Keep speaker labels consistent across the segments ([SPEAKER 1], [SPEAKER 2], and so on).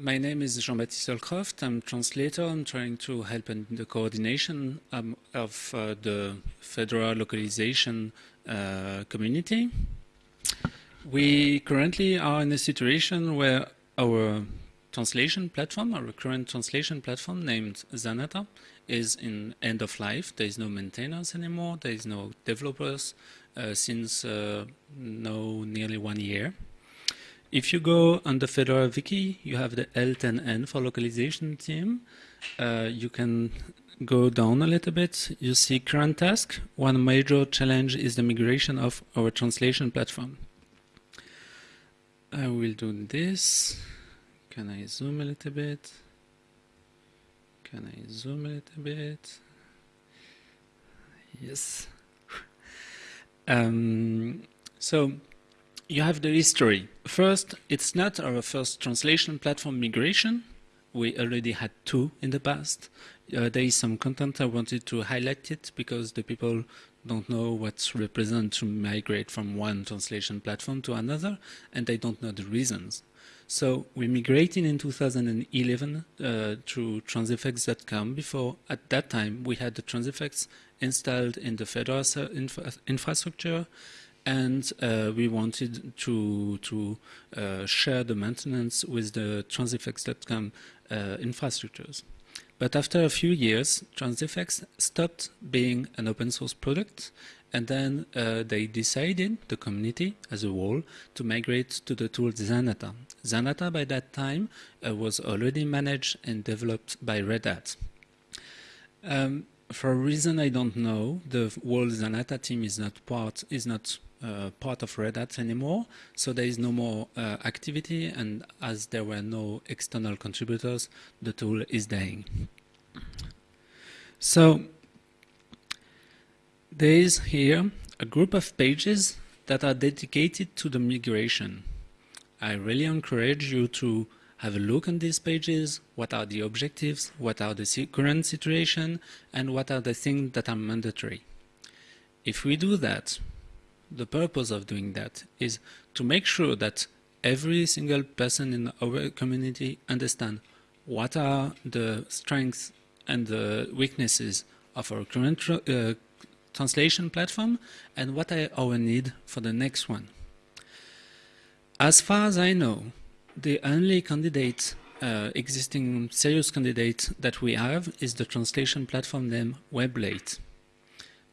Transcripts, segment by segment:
[SPEAKER 1] my name is Jean-Baptiste Holcroft. I'm translator. I'm trying to help in the coordination um, of uh, the Fedora localization uh, community. We currently are in a situation where our translation platform, our current translation platform named Zanata, is in end of life. There is no maintainers anymore. There is no developers uh, since uh, no nearly one year. If you go on the Fedora Wiki, you have the L10N for localization team. Uh, you can go down a little bit. You see current task. One major challenge is the migration of our translation platform. I will do this. Can I zoom a little bit? Can I zoom a little bit? Yes. um, so you have the history. First, it's not our first translation platform migration. We already had two in the past. Uh, there is some content I wanted to highlight it because the people don't know what's represent to migrate from one translation platform to another, and they don't know the reasons. So we migrated in 2011 uh, to transifex.com. Before, at that time, we had the transifex installed in the Fedora infra infrastructure, and uh, we wanted to to uh, share the maintenance with the transifex.com uh, infrastructures. But after a few years, Transifex stopped being an open source product and then uh, they decided, the community as a whole, to migrate to the tool Zanata. Zanata by that time uh, was already managed and developed by Red Hat. Um, for a reason I don't know, the whole Zanata team is not part is not uh, part of Red Hat anymore, so there is no more uh, activity, and as there were no external contributors, the tool is dying. So there is here a group of pages that are dedicated to the migration. I really encourage you to have a look on these pages, what are the objectives, what are the current situation, and what are the things that are mandatory. If we do that, the purpose of doing that is to make sure that every single person in our community understand what are the strengths and the weaknesses of our current uh, translation platform and what are our need for the next one. As far as I know, the only candidate, uh, existing serious candidate that we have is the translation platform named Weblate.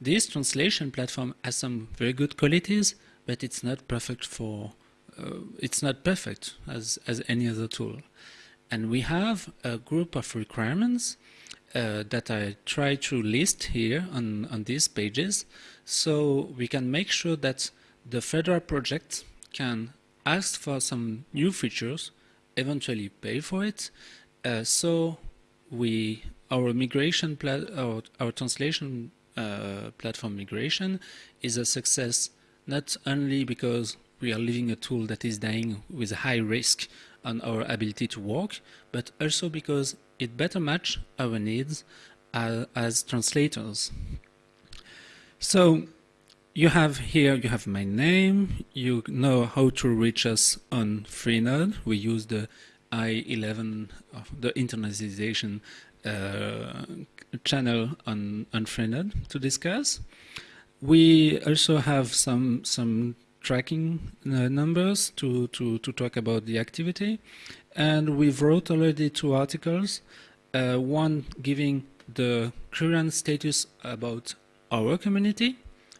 [SPEAKER 1] This translation platform has some very good qualities, but it's not perfect for uh, it's not perfect as as any other tool. And we have a group of requirements uh, that I try to list here on, on these pages so we can make sure that the Fedora project can ask for some new features, eventually pay for it, uh, so we our migration our, our translation uh, platform migration is a success not only because we are leaving a tool that is dying with a high risk on our ability to work, but also because it better match our needs uh, as translators. So you have here, you have my name, you know how to reach us on Freenode. We use the I11, the internationalization uh, channel on, Freenode to discuss. We also have some some tracking uh, numbers to, to, to talk about the activity. And we've wrote already two articles, uh, one giving the current status about our community,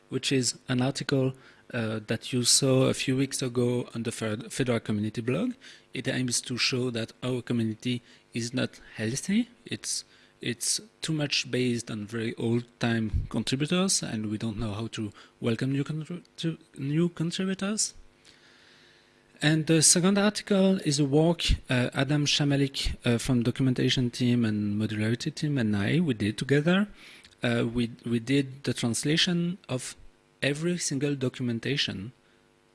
[SPEAKER 1] which is an article uh, that you saw a few weeks ago on the Fedora community blog. It aims to show that our community is not healthy. It's it's too much based on very old-time contributors, and we don't know how to welcome new, to new contributors. And the second article is a work uh, Adam Samalik uh, from documentation team and modularity team and I, we did together. Uh, we, we did the translation of every single documentation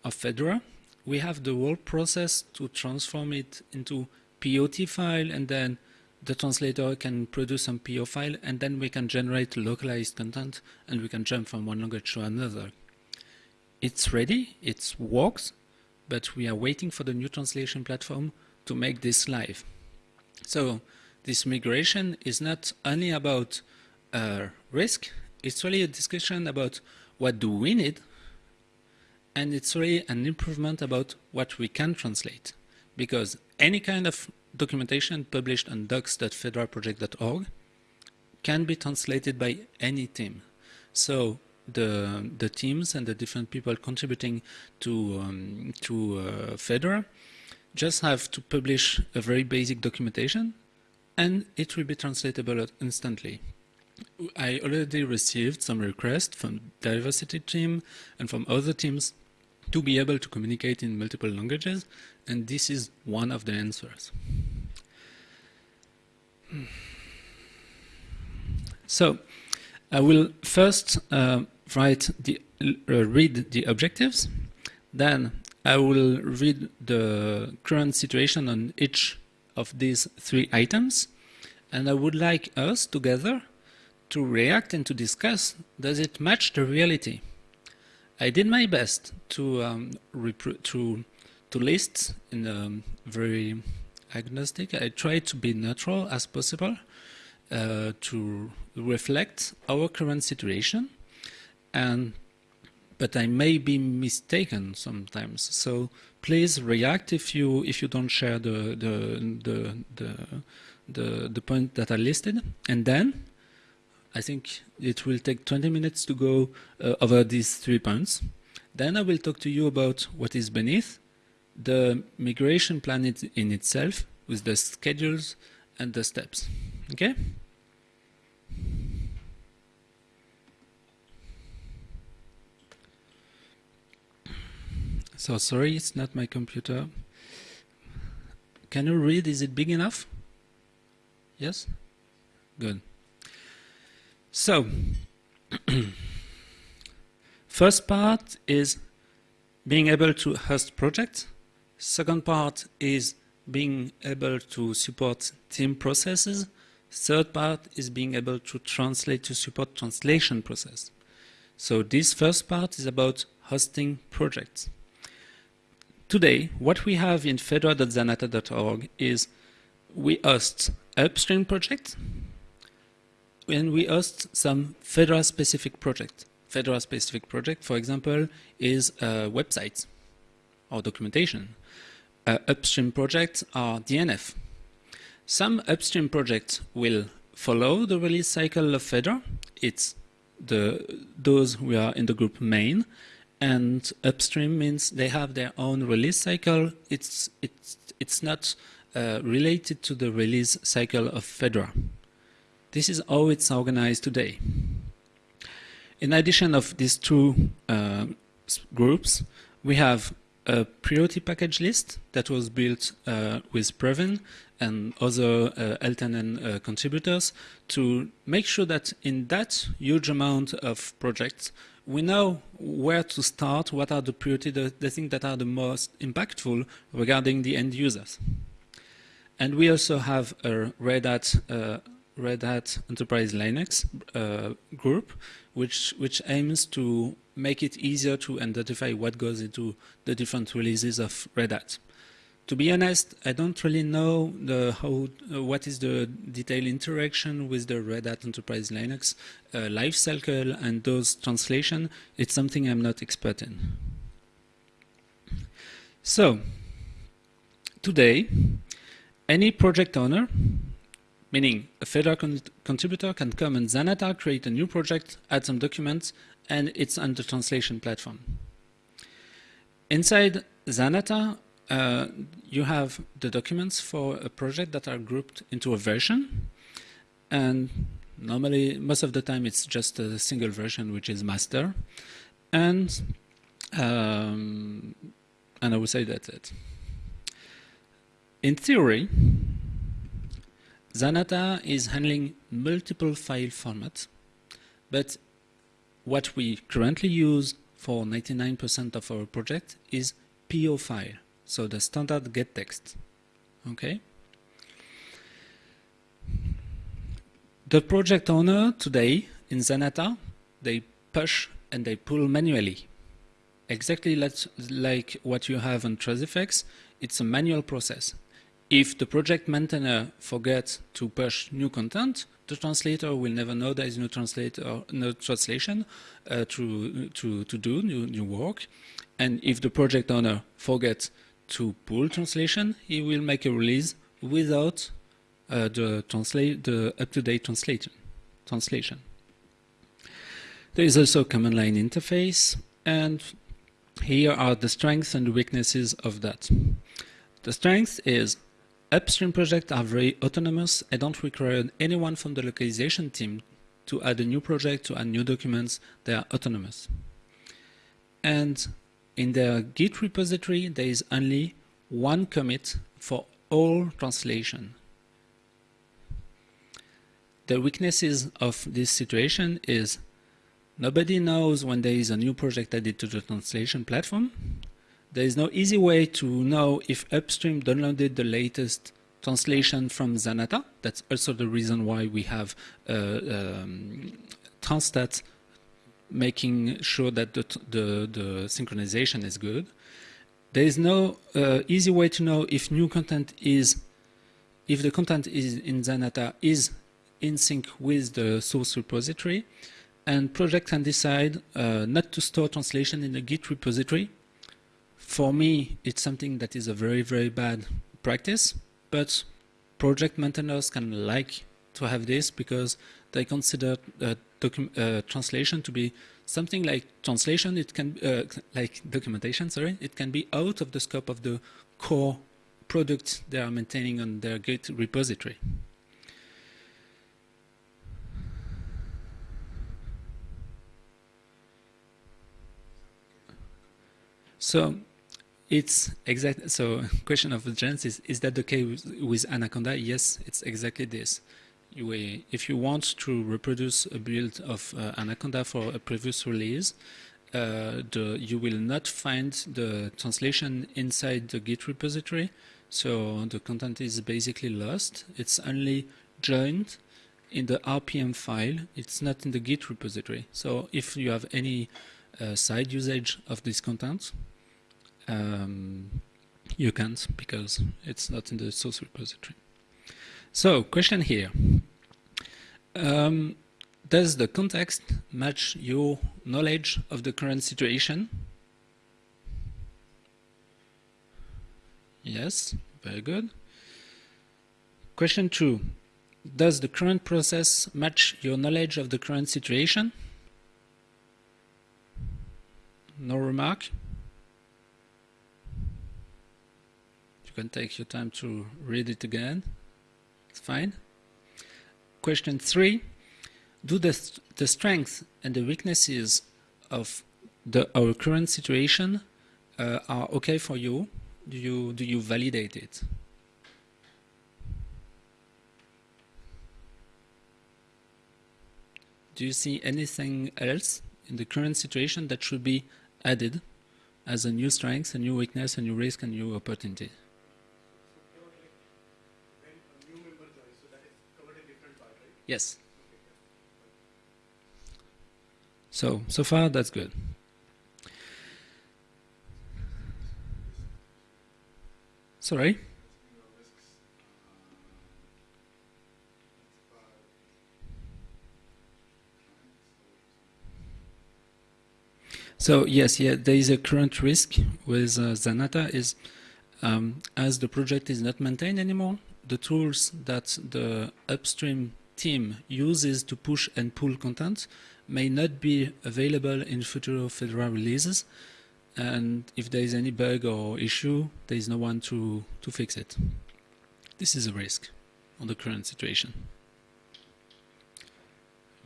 [SPEAKER 1] of Fedora. We have the whole process to transform it into POT file and then the translator can produce some PO file and then we can generate localized content and we can jump from one language to another. It's ready, it works, but we are waiting for the new translation platform to make this live. So this migration is not only about uh, risk, it's really a discussion about what do we need, and it's really an improvement about what we can translate. Because any kind of documentation published on docs.fedoraproject.org can be translated by any team. So the the teams and the different people contributing to um, to uh, Fedora just have to publish a very basic documentation and it will be translatable instantly. I already received some requests from diversity team and from other teams to be able to communicate in multiple languages and this is one of the answers. So I will first uh, write the uh, read the objectives, then I will read the current situation on each of these three items, and I would like us together to react and to discuss, does it match the reality? I did my best to um, to to list in a very agnostic. I tried to be neutral as possible uh, to reflect our current situation and but I may be mistaken sometimes. So please react if you if you don't share the the the the the, the point that are listed, and then I think it will take 20 minutes to go uh, over these three points. Then I will talk to you about what is beneath the migration plan in itself with the schedules and the steps. Okay? So sorry, it's not my computer. Can you read? Is it big enough? Yes? Good. So, first part is being able to host projects. Second part is being able to support team processes. Third part is being able to translate to support translation process. So this first part is about hosting projects. Today, what we have in fedora.zanata.org is we host upstream projects and we host some Fedora-specific project. Fedora-specific project, for example, is uh, websites or documentation. Uh, upstream projects are DNF. Some upstream projects will follow the release cycle of Fedora. It's the those who are in the group main, and upstream means they have their own release cycle. It's it's it's not uh, related to the release cycle of Fedora. This is how it's organized today. In addition of these two uh, groups, we have a priority package list that was built uh, with Pravin and other uh, L10N uh, contributors to make sure that in that huge amount of projects, we know where to start, what are the priority, the, the things that are the most impactful regarding the end users. And we also have a Red Hat, uh, Red Hat Enterprise Linux uh, group, which, which aims to make it easier to identify what goes into the different releases of Red Hat to be honest, I don't really know the how uh, what is the detailed interaction with the Red Hat Enterprise Linux uh, lifecycle and those translation. It's something I'm not expert in. So today, any project owner, meaning a Fedora con contributor, can come in Zanata, create a new project, add some documents, and it's on the translation platform. Inside Zanata, uh, you have the documents for a project that are grouped into a version. And normally, most of the time, it's just a single version, which is master. And, um, and I would say that's it. In theory, Zanata is handling multiple file formats, but what we currently use for 99% of our project is PO file. So the standard gettext. Okay. The project owner today in Zanata, they push and they pull manually. Exactly like what you have on Transifex, it's a manual process. If the project maintainer forgets to push new content, the translator will never know there is no translator, no translation uh, to, to, to do new, new work. And if the project owner forgets to pull translation, he will make a release without uh, the, the up-to-date translation. translation. There is also a command line interface, and here are the strengths and weaknesses of that. The strength is upstream projects are very autonomous. I don't require anyone from the localization team to add a new project, to add new documents. They are autonomous. And in their Git repository, there is only one commit for all translation. The weaknesses of this situation is nobody knows when there is a new project added to the translation platform. There is no easy way to know if upstream downloaded the latest translation from Zanata. That's also the reason why we have uh, um, Transstat making sure that the, the, the, synchronization is good. There is no uh, easy way to know if new content is, if the content is in Zanata is in sync with the source repository. And project can decide uh, not to store translation in the Git repository. For me, it's something that is a very, very bad practice, but project maintainers can like to have this because they consider uh, uh, translation to be something like translation, it can uh, like documentation, sorry, it can be out of the scope of the core product they are maintaining on their Git repository. So it's exact. So question of the chance is: that the case with, Anaconda? Yes, it's exactly this. If you want to reproduce a build of uh, Anaconda for a previous release, uh, the, you will not find the translation inside the Git repository. So the content is basically lost. It's only joined in the RPM file. It's not in the Git repository. So if you have any uh, side usage of this content, um, you can't because it's not in the source repository. So, question here. Um, does the context match your knowledge of the current situation? Yes, very good. Question two. Does the current process match your knowledge of the current situation? No remark? You take your time to read it again. It's fine. Question three, do the, the strengths and the weaknesses of the, our current situation uh, are okay for you? Do you, do you validate it? Do you see anything else in the current situation that should be added as a new strength, a new weakness, a new risk, a new opportunity? Yes. So, so far that's good. Sorry? So yes, yeah, there is a current risk with uh, Zanata is um, as the project is not maintained anymore, the tools that the upstream team uses to push and pull content may not be available in future Fedora releases. And if there is any bug or issue, there is no one to, to fix it. This is a risk on the current situation.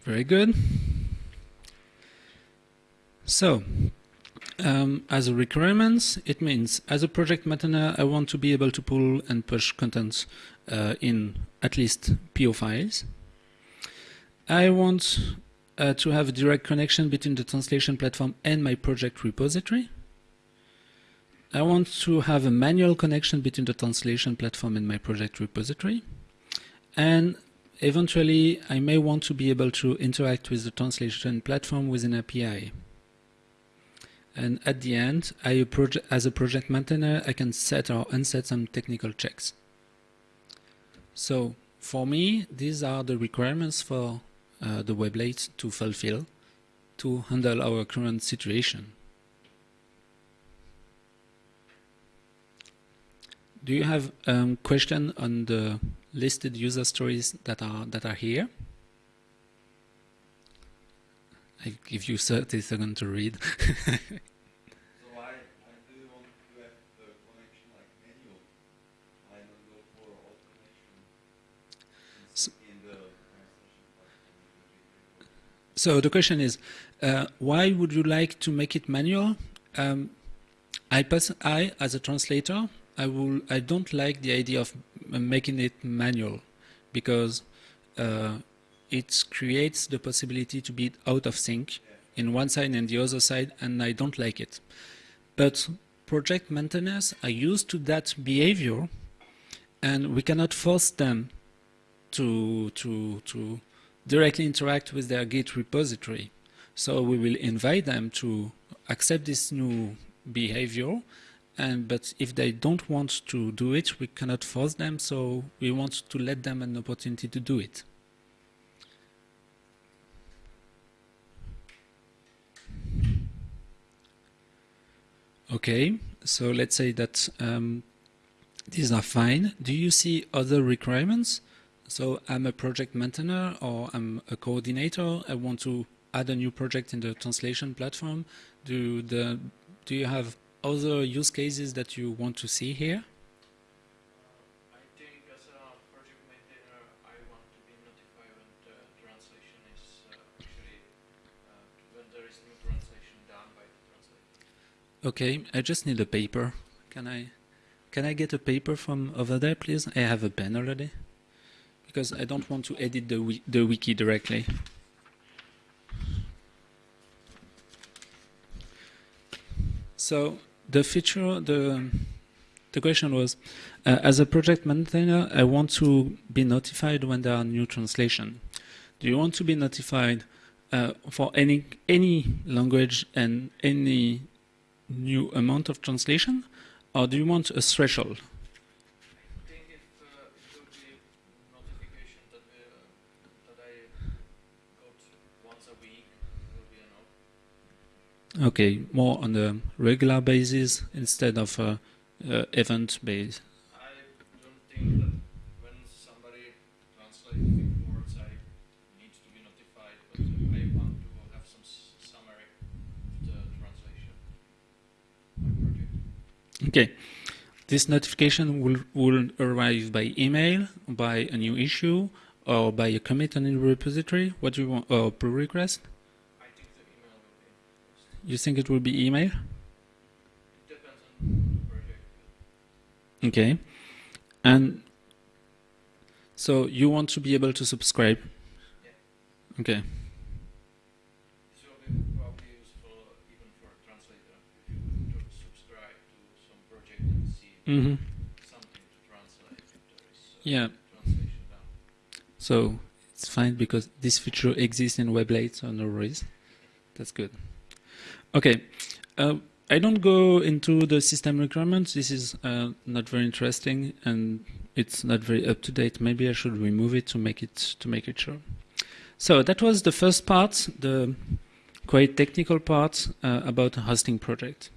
[SPEAKER 1] Very good. So, um, as a requirements, it means as a project maintainer, I want to be able to pull and push contents uh, in at least PO files. I want uh, to have a direct connection between the translation platform and my project repository. I want to have a manual connection between the translation platform and my project repository. And eventually, I may want to be able to interact with the translation platform with an API. And at the end, I, as a project maintainer, I can set or unset some technical checks So for me, these are the requirements for uh, the Weblate to fulfill to handle our current situation. Do you have a um, question on the listed user stories that are that are here? I give you 30 seconds to read. So the question is, uh, why would you like to make it manual? Um, I, I, as a translator, I will. I don't like the idea of making it manual because uh, it creates the possibility to be out of sync in one side and the other side, and I don't like it. But project maintainers are used to that behavior, and we cannot force them to to to directly interact with their Git repository. So we will invite them to accept this new behavior and but if they don't want to do it, we cannot force them, so we want to let them an opportunity to do it. Okay, so let's say that um, these are fine. Do you see other requirements? So I'm a project maintainer or I'm a coordinator. I want to add a new project in the translation platform. Do the do you have other use cases that you want to see here?
[SPEAKER 2] I think as a project maintainer, I want to be notified when the translation is uh, actually uh, when there is new translation done by the translator.
[SPEAKER 1] Okay, I just need a paper. Can I can I get a paper from over there, please? I have a pen already because I don't want to edit the, the wiki directly. So the feature, the the question was, uh, as a project maintainer, I want to be notified when there are new translation. Do you want to be notified uh, for any any language and any new amount of translation, or do you want a threshold? Okay, more on a regular basis instead of a uh, event based.
[SPEAKER 2] I don't think that when somebody translates I need to be notified, but I want to have some summary of the translation.
[SPEAKER 1] Okay. This notification will, will arrive by email, by a new issue, or by a commit on the repository. What do you want? Or pull request? You think it will be email?
[SPEAKER 2] It depends on the project.
[SPEAKER 1] Okay. And so you want to be able to subscribe?
[SPEAKER 2] Yeah.
[SPEAKER 1] Okay.
[SPEAKER 2] This will be probably useful even for a translator if you subscribe to some project and see
[SPEAKER 1] mm -hmm.
[SPEAKER 2] something to translate if there is uh,
[SPEAKER 1] yeah. So it's fine because this feature exists in Weblate, so no worries. That's good. Okay. Uh, I don't go into the system requirements. This is uh, not very interesting and it's not very up to date. Maybe I should remove it to make it to make it sure. So that was the first part, the quite technical part uh, about a hosting project.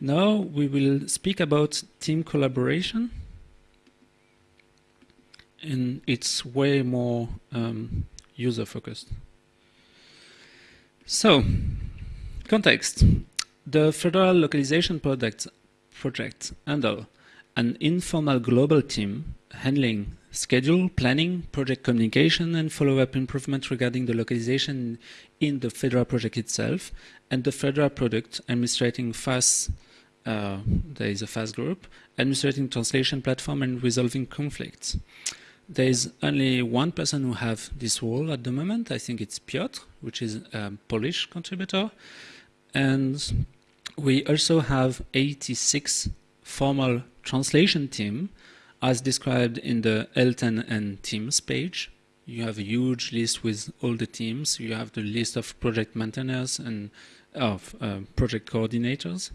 [SPEAKER 1] Now we will speak about team collaboration. And it's way more um, user focused. So Context. The Fedora Localization Project, project an informal global team handling schedule, planning, project communication, and follow-up improvement regarding the localization in the Fedora project itself, and the Fedora product administrating FAS, uh, there is a FAS group, administrating translation platform and resolving conflicts. There is only one person who have this role at the moment. I think it's Piotr, which is a Polish contributor. And we also have 86 formal translation team as described in the L10N teams page. You have a huge list with all the teams. You have the list of project maintainers and of uh, project coordinators.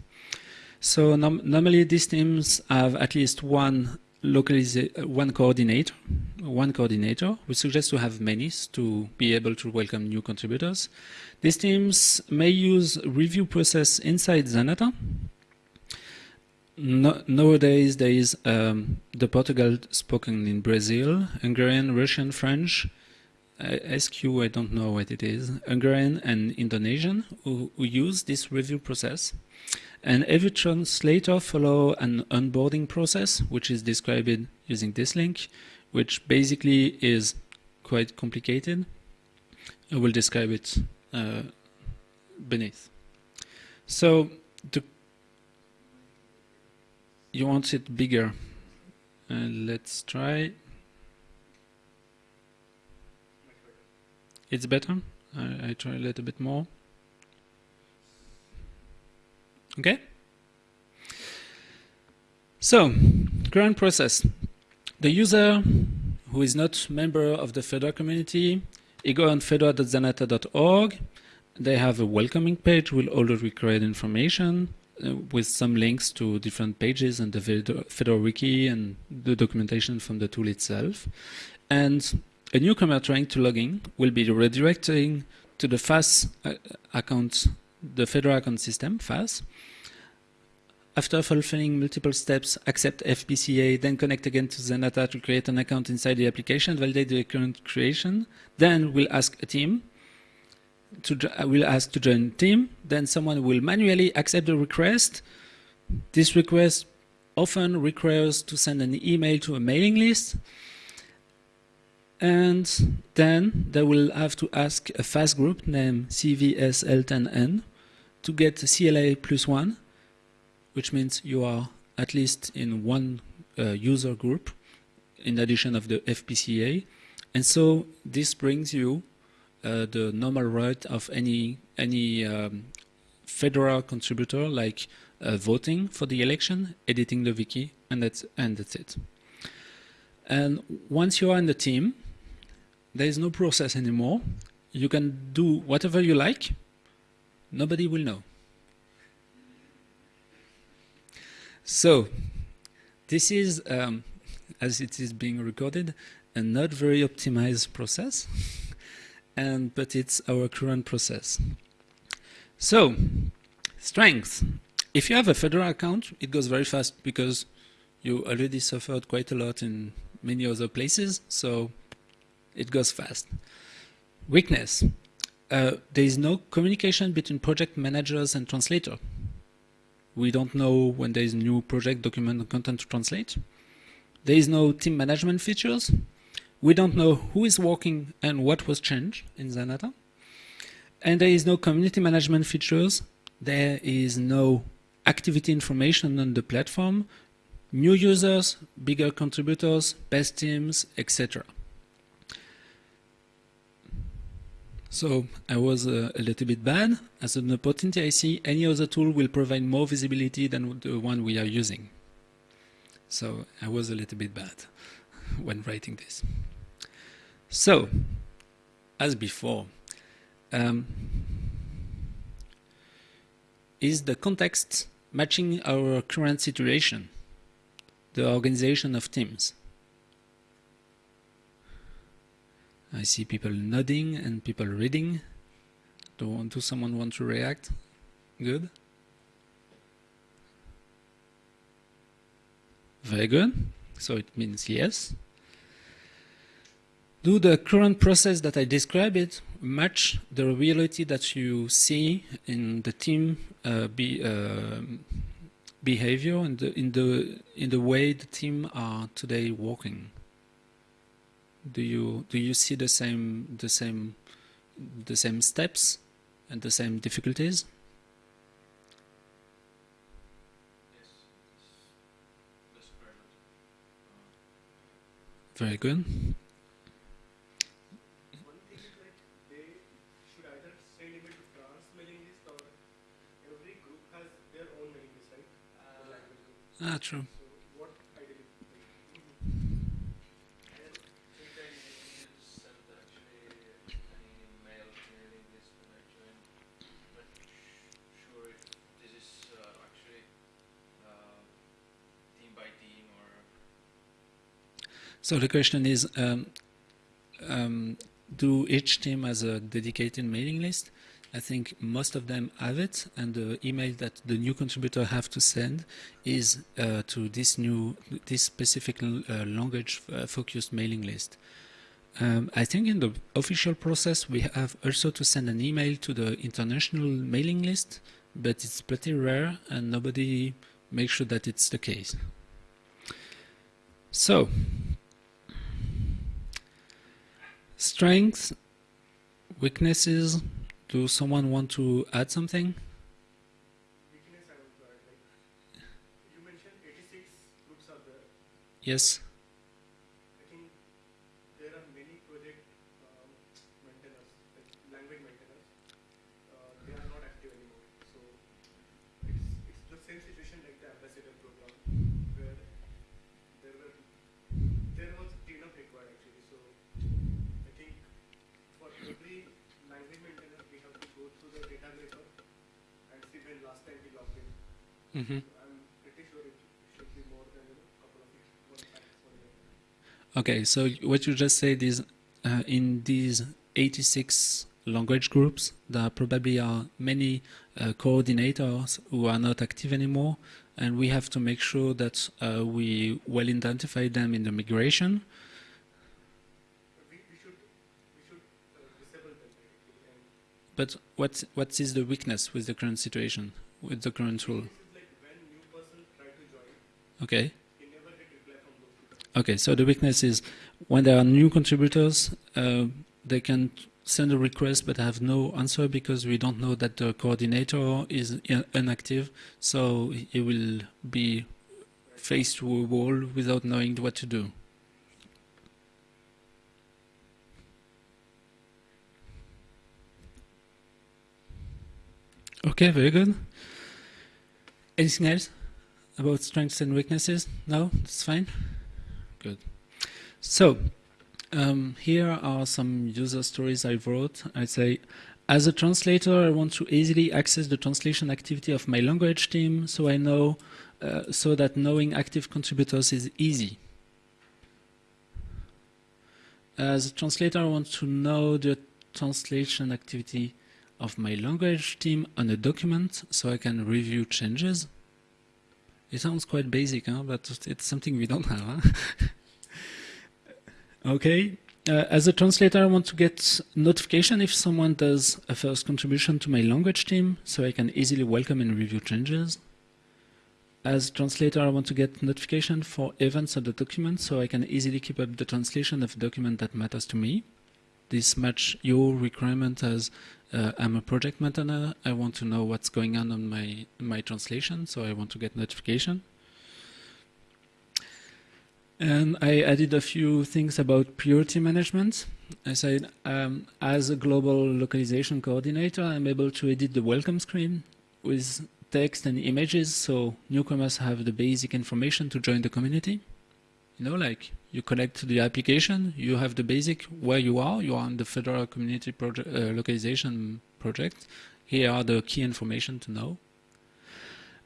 [SPEAKER 1] So normally these teams have at least one one coordinator one coordinator. We suggest to have many to be able to welcome new contributors. These teams may use review process inside Zanata. No, nowadays, there is um, the Portugal spoken in Brazil, Hungarian, Russian, French, uh, SQ, I don't know what it is, Hungarian and Indonesian who, who use this review process. And every translator follow an onboarding process, which is described using this link, which basically is quite complicated. I will describe it uh, beneath. So you want it bigger. Uh, let's try. It's better. I, I try a little bit more. Okay? So, current process. The user who is not member of the Fedora community, he go on fedora.zanata.org. They have a welcoming page with all the required information uh, with some links to different pages and the Fedora wiki and the documentation from the tool itself. And a newcomer trying to log in will be redirecting to the FAS uh, account, the Fedora account system, FAS. After fulfilling multiple steps, accept FPCA, then connect again to Zanata to create an account inside the application, validate the current creation, then we'll ask a team to uh, will ask to join team, then someone will manually accept the request. This request often requires to send an email to a mailing list, and then they will have to ask a FAS group named CVSL10N to get CLA plus one, which means you are at least in one uh, user group in addition of the FPCA. And so this brings you uh, the normal right of any any um, Fedora contributor like uh, voting for the election, editing the wiki, and that's, and that's it. And once you are in the team, there is no process anymore. You can do whatever you like. Nobody will know. So, this is, um, as it is being recorded, a not very optimized process, and but it's our current process. So, strength. If you have a Fedora account, it goes very fast because you already suffered quite a lot in many other places. So it goes fast. Weakness. Uh, there is no communication between project managers and translator. We don't know when there is new project document content to translate. There is no team management features. We don't know who is working and what was changed in Zanata. And there is no community management features. There is no activity information on the platform, new users, bigger contributors, best teams, etc. So I was uh, a little bit bad. As an opportunity, I see any other tool will provide more visibility than the one we are using. So I was a little bit bad when writing this. So, as before, um, is the context matching our current situation, the organization of teams? I see people nodding and people reading. Do, do someone want to react? Good. Very good. So it means yes. Do the current process that I described it match the reality that you see in the team uh, be, uh, behavior and in the in the way the team are today working? Do you do you see the same the same the same steps and the same difficulties? Very good. Ah, true. So the question is, um, um, do each team has a dedicated mailing list? I think most of them have it, and the email that the new contributor have to send is uh, to this new, this specific uh, language-focused uh, mailing list. Um, I think in the official process we have also to send an email to the international mailing list, but it's pretty rare and nobody makes sure that it's the case. So, strengths, weaknesses, do someone want to add something?
[SPEAKER 3] Weakness I want add, like, you mentioned 86 groups are there.
[SPEAKER 1] Yes.
[SPEAKER 3] Mm -hmm.
[SPEAKER 1] Okay, so what you just said is uh, in these 86 language groups, there probably are many uh, coordinators who are not active anymore, and we have to make sure that uh, we well identify them in the migration. But what, what is the weakness with the current situation, with the current rule? Okay. Okay, so the weakness is when there are new contributors, uh, they can send a request but have no answer because we don't know that the coordinator is inactive, so he will be faced to a wall without knowing what to do. Okay, very good. Anything else? About strengths and weaknesses? No, that's fine. Good. So um, here are some user stories I wrote. I say, as a translator, I want to easily access the translation activity of my language team, so I know, uh, so that knowing active contributors is easy. As a translator, I want to know the translation activity of my language team on a document, so I can review changes. It sounds quite basic, huh? but it's something we don't have. Huh? okay. Uh, as a translator, I want to get notification if someone does a first contribution to my language team, so I can easily welcome and review changes. As a translator, I want to get notification for events of the document, so I can easily keep up the translation of document that matters to me. This match your requirement as uh, I'm a project maintainer. I want to know what's going on on my my translation, so I want to get notification. And I added a few things about priority management. I said, um, as a global localization coordinator, I'm able to edit the welcome screen with text and images, so newcomers have the basic information to join the community. You know, like you connect to the application, you have the basic where you are, you are on the Fedora Community project, uh, Localization Project. Here are the key information to know.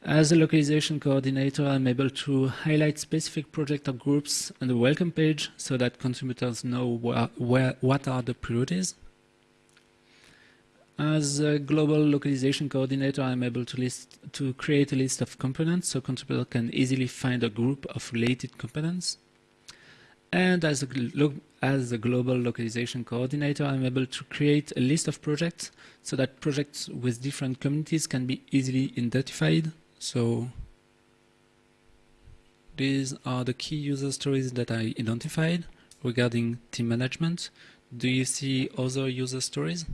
[SPEAKER 1] As a localization coordinator, I'm able to highlight specific project or groups on the welcome page so that contributors know where, what are the priorities. As a global localization coordinator, I'm able to, list, to create a list of components so contributors can easily find a group of related components. And as a, as a global localization coordinator, I'm able to create a list of projects so that projects with different communities can be easily identified. So these are the key user stories that I identified regarding team management. Do you see other user stories?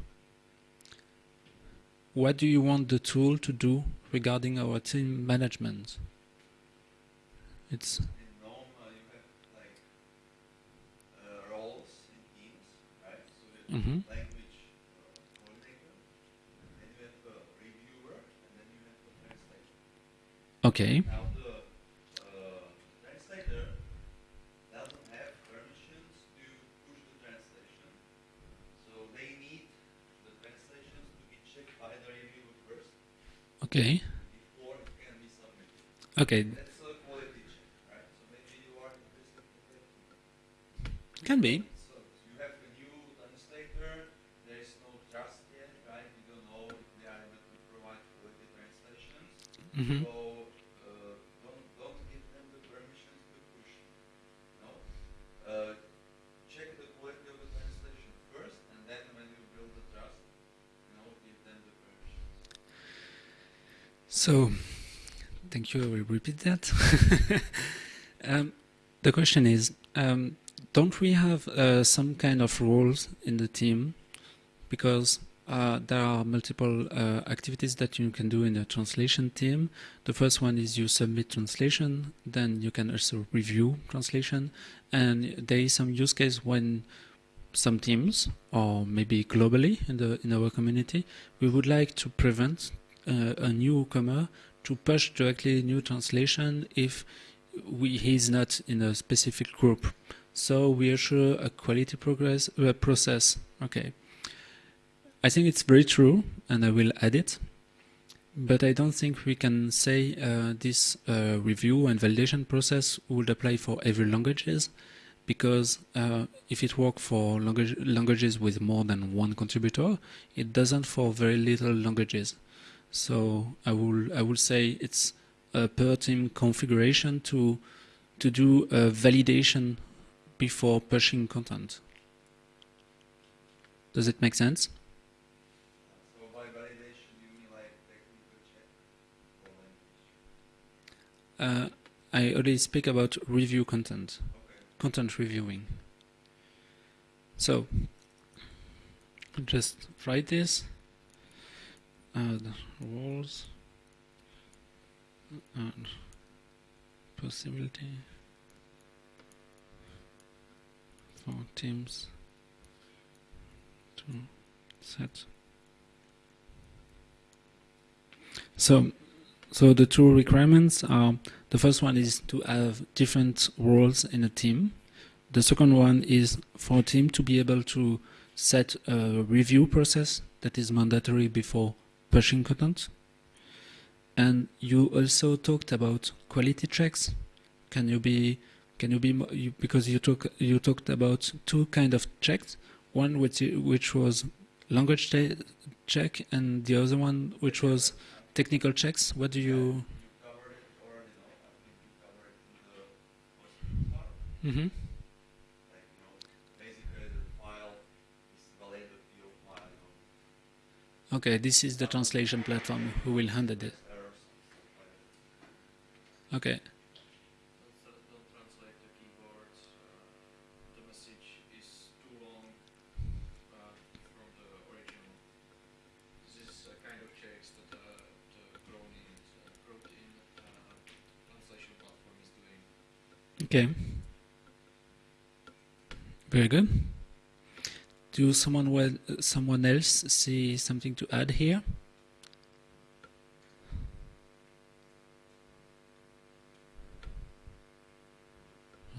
[SPEAKER 1] What do you want the tool to do regarding our team management? It's
[SPEAKER 4] mm -hmm. language uh, coordinator, then you have a reviewer, and then you have a translator.
[SPEAKER 1] Okay.
[SPEAKER 4] Now the uh, translator doesn't have permissions to push the translation, so they need the translations to be checked by the first.
[SPEAKER 1] Okay. Okay.
[SPEAKER 4] That.
[SPEAKER 1] Can be.
[SPEAKER 4] So you have a new translator, there is no trust yet, right? You don't know if they are able to provide quality translations.
[SPEAKER 1] hmm
[SPEAKER 4] So uh, don't don't give them the permissions to push. No. Uh, check the quality of the translation first, and then when you build the trust, you know, give them the permissions.
[SPEAKER 1] So, thank you. I will repeat that. um, the question is, um, don't we have uh, some kind of rules in the team? Because uh, there are multiple uh, activities that you can do in the translation team. The first one is you submit translation, then you can also review translation, and there is some use case when some teams, or maybe globally in the in our community, we would like to prevent uh, a newcomer to push directly new translation if we, he is not in a specific group. So we assure a quality progress uh, process. Okay. I think it's very true, and I will add it. But I don't think we can say uh, this uh, review and validation process would apply for every languages, because uh, if it works for language, languages with more than one contributor, it doesn't for very little languages. So I will I will say it's a per team configuration to to do a validation before pushing content. Does it make sense?
[SPEAKER 4] So by validation, you mean like technical check or language?
[SPEAKER 1] Uh, I already speak about review content, content reviewing. So just write this. Add and possibility for teams to set. So, so the two requirements are the first one is to have different roles in a team. The second one is for a team to be able to set a review process that is mandatory before pushing content. And you also talked about quality checks. Can you be can you be you, because you talk you talked about two kind of checks. One which which was language check, and the other one which was technical checks. What do you?
[SPEAKER 4] You covered it already, no? I think you covered it in the first part.
[SPEAKER 1] hmm
[SPEAKER 4] Like, you know, basically the file is valid field file, you know,
[SPEAKER 1] Okay, this is the translation platform who will handle it.
[SPEAKER 4] errors and stuff like that.
[SPEAKER 1] Okay,
[SPEAKER 2] Don't, tra- don't translate the keywords. Uh, the message is too long uh, from the original. This is a kind of checks that uh, the Cronin, uh, Protein uh, translation platform is doing.
[SPEAKER 1] Okay. Very good. Do someone well, someone else see something to add here?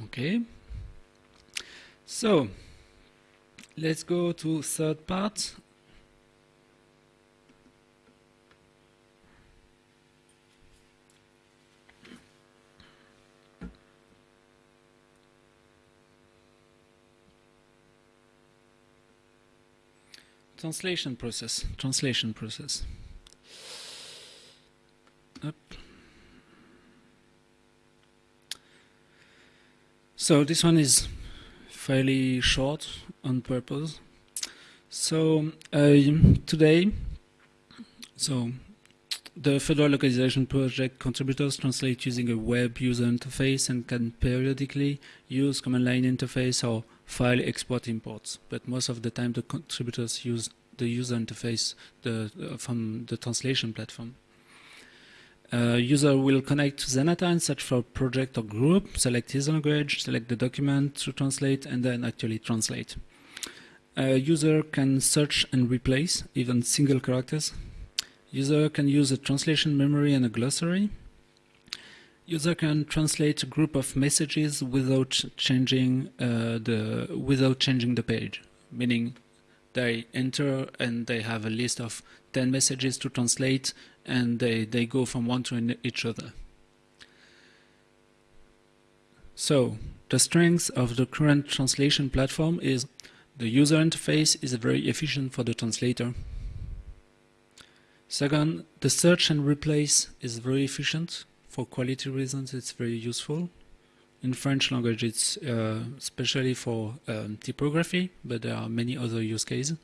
[SPEAKER 1] Okay. So let's go to third part. Translation process. Translation process. Up. So this one is fairly short on purpose. So uh, today, so the Fedora Localization Project contributors translate using a web user interface and can periodically use command line interface or file export imports. But most of the time, the contributors use the user interface the, uh, from the translation platform. Uh, user will connect to Zanata and search for project or group, select his language, select the document to translate, and then actually translate. Uh, user can search and replace even single characters. User can use a translation memory and a glossary. User can translate a group of messages without changing uh, the without changing the page, meaning they enter and they have a list of 10 messages to translate and they, they go from one to each other. So the strength of the current translation platform is the user interface is very efficient for the translator. Second, the search and replace is very efficient. For quality reasons, it's very useful. In French language, it's uh, especially for um, typography, but there are many other use cases.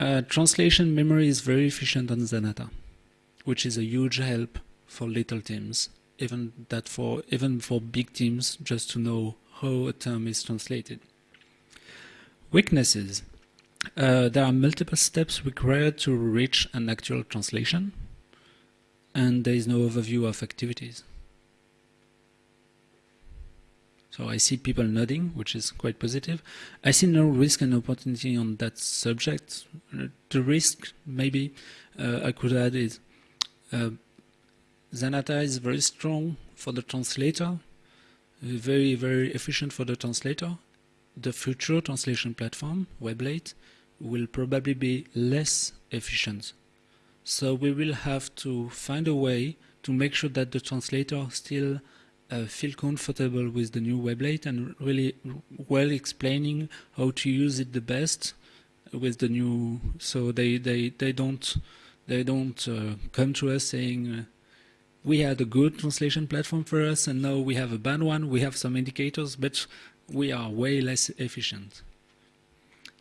[SPEAKER 1] Uh, translation memory is very efficient on Zanata, which is a huge help for little teams, even that for even for big teams, just to know how a term is translated. Weaknesses. Uh, there are multiple steps required to reach an actual translation, and there is no overview of activities. So I see people nodding, which is quite positive. I see no risk and opportunity on that subject. The risk, maybe, uh, I could add is uh, Zanata is very strong for the translator, very, very efficient for the translator. The future translation platform, Weblate, will probably be less efficient. So we will have to find a way to make sure that the translator still uh, feel comfortable with the new Weblate and really well explaining how to use it the best with the new so they they they don't they don't uh, come to us saying uh, we had a good translation platform for us and now we have a bad one. We have some indicators but we are way less efficient.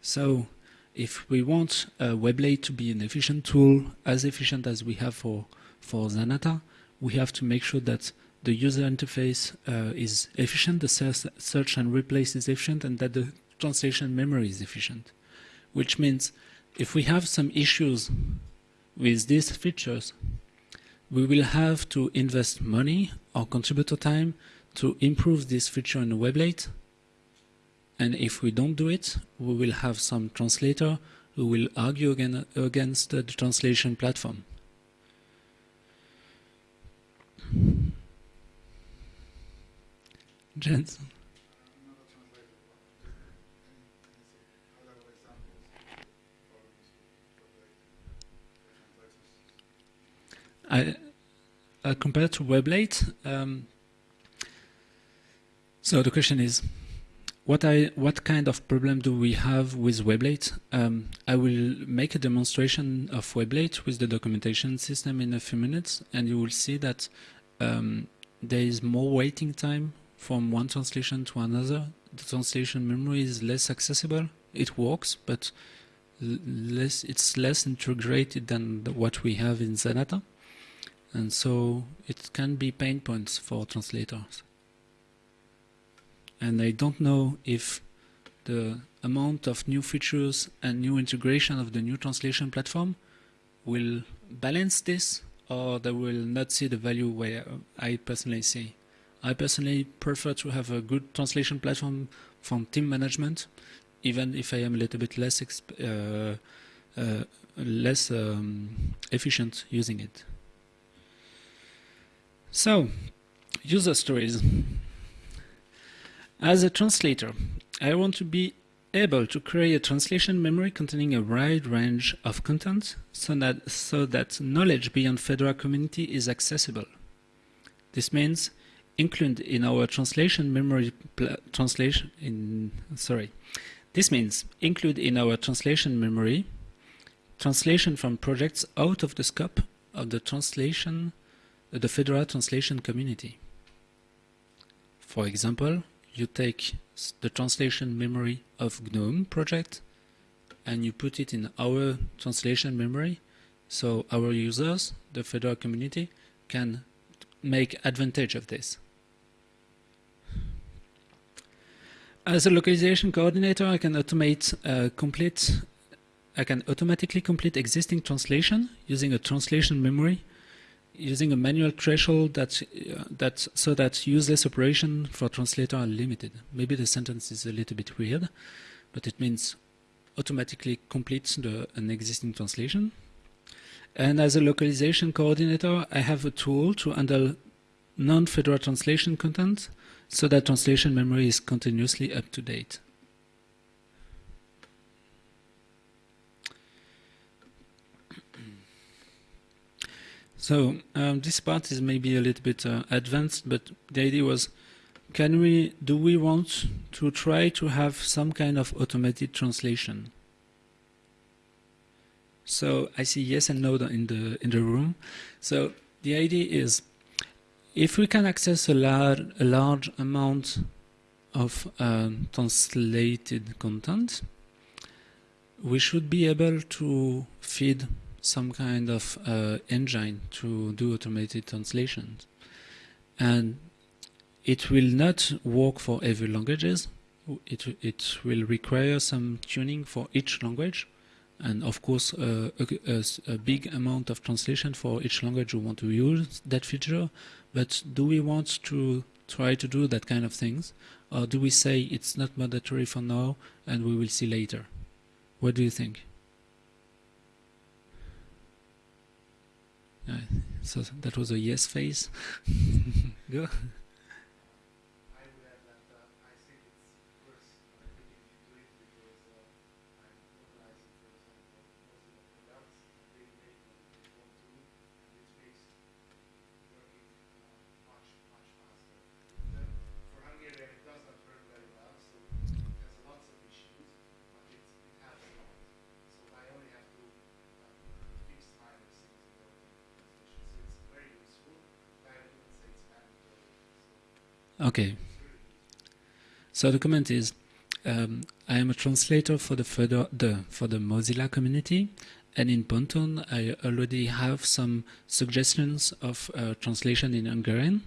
[SPEAKER 1] So if we want a Weblate to be an efficient tool as efficient as we have for for Zanata we have to make sure that the user interface uh, is efficient, the search and replace is efficient, and that the translation memory is efficient. Which means if we have some issues with these features, we will have to invest money or contributor time to improve this feature in Weblate. And if we don't do it, we will have some translator who will argue again against the translation platform. Jensen. I, uh, compared to Weblate, um, so the question is, what I what kind of problem do we have with Weblate? Um, I will make a demonstration of Weblate with the documentation system in a few minutes, and you will see that um, there is more waiting time from one translation to another. The translation memory is less accessible. It works, but less it's less integrated than the, what we have in Zanata. And so it can be pain points for translators. And I don't know if the amount of new features and new integration of the new translation platform will balance this or they will not see the value where I personally see. I personally prefer to have a good translation platform from team management, even if I am a little bit less uh, uh, less um, efficient using it. So, user stories. As a translator, I want to be able to create a translation memory containing a wide range of content so that, so that knowledge beyond Fedora community is accessible. This means include in our translation memory translation in sorry this means include in our translation memory translation from projects out of the scope of the translation the Fedora translation community for example you take the translation memory of GNOME project and you put it in our translation memory so our users the Fedora community can make advantage of this. As a localization coordinator, I can automate uh, complete I can automatically complete existing translation using a translation memory, using a manual threshold that uh, that so that useless operation for translator are limited. Maybe the sentence is a little bit weird, but it means automatically completes the, an existing translation. And as a localization coordinator, I have a tool to handle non-Fedora translation content so that translation memory is continuously up to date. So um, this part is maybe a little bit uh, advanced, but the idea was can we do we want to try to have some kind of automated translation? So I see yes and no in the in the room. So the idea is if we can access a large a large amount of um, translated content, we should be able to feed some kind of uh, engine to do automated translations. And it will not work for every languages. It, it will require some tuning for each language. And of course, uh, a, a, big amount of translation for each language we want to use that feature. But do we want to try to do that kind of things? Or do we say it's not mandatory for now and we will see later? What do you think? So that was a yes face. Go.
[SPEAKER 3] I would add that uh, I think it's worth uh, looking into it because uh, I'm organizing, for example, Mozilla products, and they make what they want to, and it makes working uh, much, much faster. Then for Hungarian, it does not work very well, so it has lots of issues, but it, it has a lot. So I only have to uh, fix minor things in the translation. So it's very useful, but I wouldn't say it's mandatory. So
[SPEAKER 1] Okay. So the comment is, um, I am a translator for the the for the Mozilla community, and in Pontoon I already have some suggestions of uh, translation in Hungarian.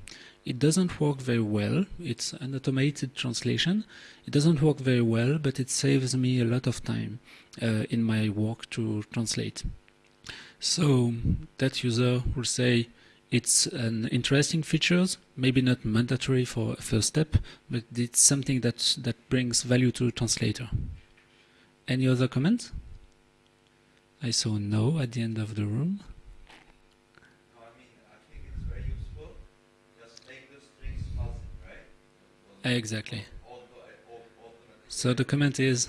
[SPEAKER 1] It doesn't work very well. It's an automated translation. It doesn't work very well, but it saves me a lot of time uh, in my work to translate. So that user will say, it's an interesting features, maybe not mandatory for a first step, but it's something that that brings value to the translator. Any other comments? I saw no at the end of the room.
[SPEAKER 4] No, I mean, I think it's very useful. Just make the strings fuzzy, right?
[SPEAKER 1] Exactly.
[SPEAKER 4] Auto, auto, automatic.
[SPEAKER 1] So the comment is,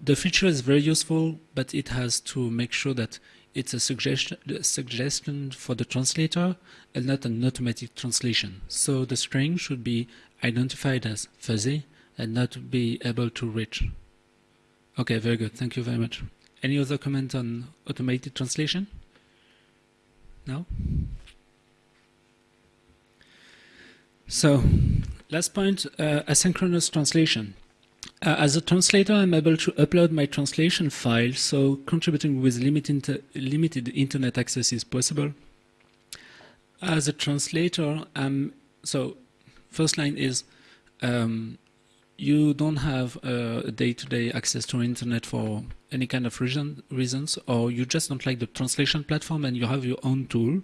[SPEAKER 1] the feature is very useful, but it has to make sure that it's a suggestion, suggestion for the translator and not an automatic translation. So the string should be identified as fuzzy and not be able to reach. Okay, very good. Thank you very much. Any other comment on automated translation? No? So, last point, uh, asynchronous translation. Uh, as a translator, I'm able to upload my translation file, so contributing with limited, limited internet access is possible. As a translator, I'm, so first line is um, you don't have day-to-day -day access to internet for any kind of reason, reasons, or you just don't like the translation platform and you have your own tool,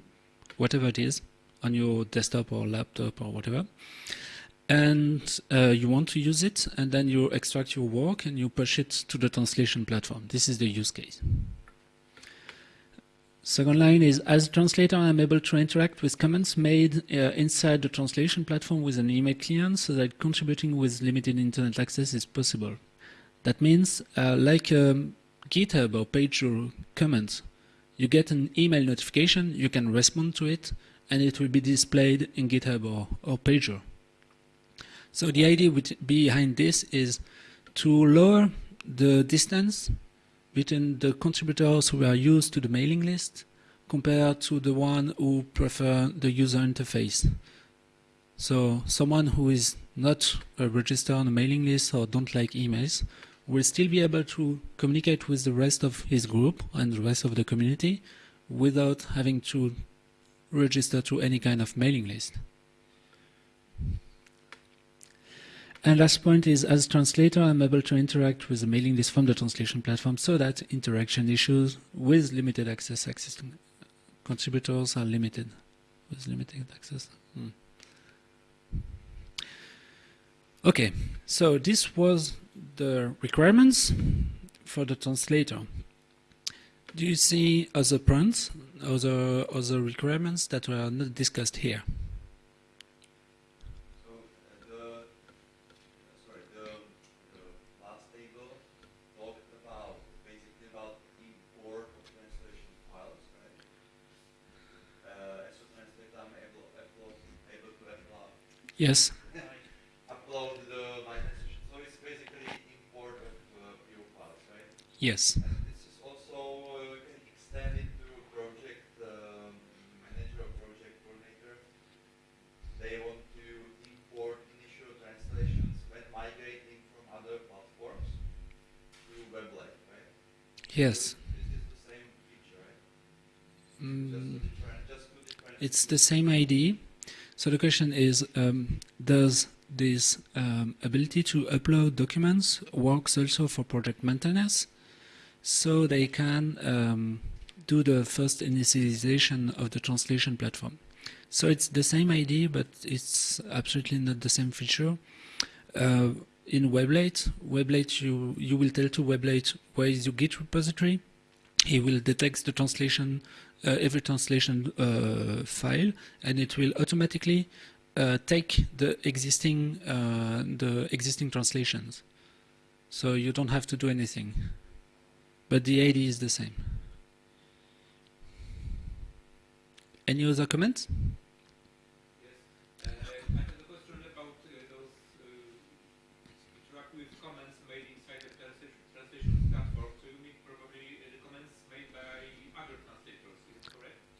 [SPEAKER 1] whatever it is, on your desktop or laptop or whatever and uh, you want to use it, and then you extract your work and you push it to the translation platform. This is the use case. Second line is, as a translator, I'm able to interact with comments made uh, inside the translation platform with an email client so that contributing with limited internet access is possible. That means, uh, like um, GitHub or Pagure comments, you get an email notification, you can respond to it, and it will be displayed in GitHub or, or Pagure. So the idea behind this is to lower the distance between the contributors who are used to the mailing list compared to the one who prefer the user interface. So someone who is not registered on a mailing list or don't like emails will still be able to communicate with the rest of his group and the rest of the community without having to register to any kind of mailing list. And last point is, as translator, I'm able to interact with the mailing list from the translation platform so that interaction issues with limited access access contributors are limited with limited access. Hmm. Okay, so this was the requirements for the translator. Do you see other points, other other requirements that were not discussed here?
[SPEAKER 4] Yes. upload the. So it's basically import of uh, files, right?
[SPEAKER 1] Yes.
[SPEAKER 4] This is also extended to project manager or project coordinator. They want to import initial translations when migrating from other platforms right?
[SPEAKER 1] Yes. Mm. It's the same ID. So the question is, um, does this um, ability to upload documents works also for project maintainers? So they can um, do the first initialization of the translation platform. So it's the same idea, but it's absolutely not the same feature. Uh, in Weblate, Weblate you you will tell to Weblate where is your Git repository. He will detect the translation, every translation uh, file, and it will automatically uh, take the existing uh, the existing translations. So you don't have to do anything, but the ID is the same. Any other comments?
[SPEAKER 5] Yes. Uh, I have a question about uh, those uh, interact with comments made inside the translation, translation platform. So you mean probably uh, the comments made by other translators, is it correct?
[SPEAKER 1] Yes.
[SPEAKER 5] Uh, so this is uh, definitely required, but also we have uh, comments uh, made by developers, uh, translator comments. And uh, I would like to uh, have them uh, handled correctly, because they are handled in Zanata, but in my opinion this handle is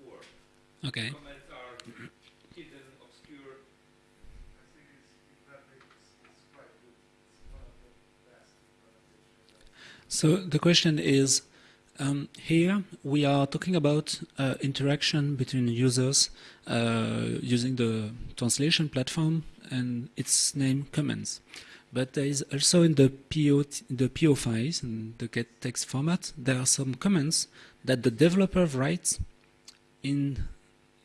[SPEAKER 5] poor.
[SPEAKER 1] Okay.
[SPEAKER 5] Comments are hidden, obscure.
[SPEAKER 3] I think it's, in that way, it's, it's quite good. It's one of the best implementations.
[SPEAKER 1] So the question is, um, here we are talking about uh, interaction between users uh, using the translation platform and its name comments. But there is also in the PO, the PO files in the gettext format, there are some comments that the developer writes in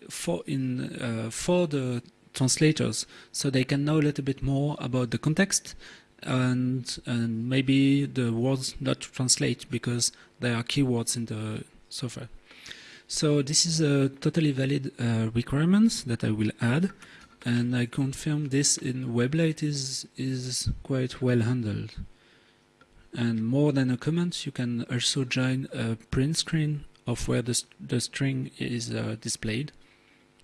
[SPEAKER 1] for in uh, for the translators, so they can know a little bit more about the context and and maybe the words not translate because there are keywords in the software. So this is a totally valid uh, requirement that I will add, and I confirm this in Weblate is is quite well handled. And more than a comment, you can also join a print screen of where the the string is uh, displayed,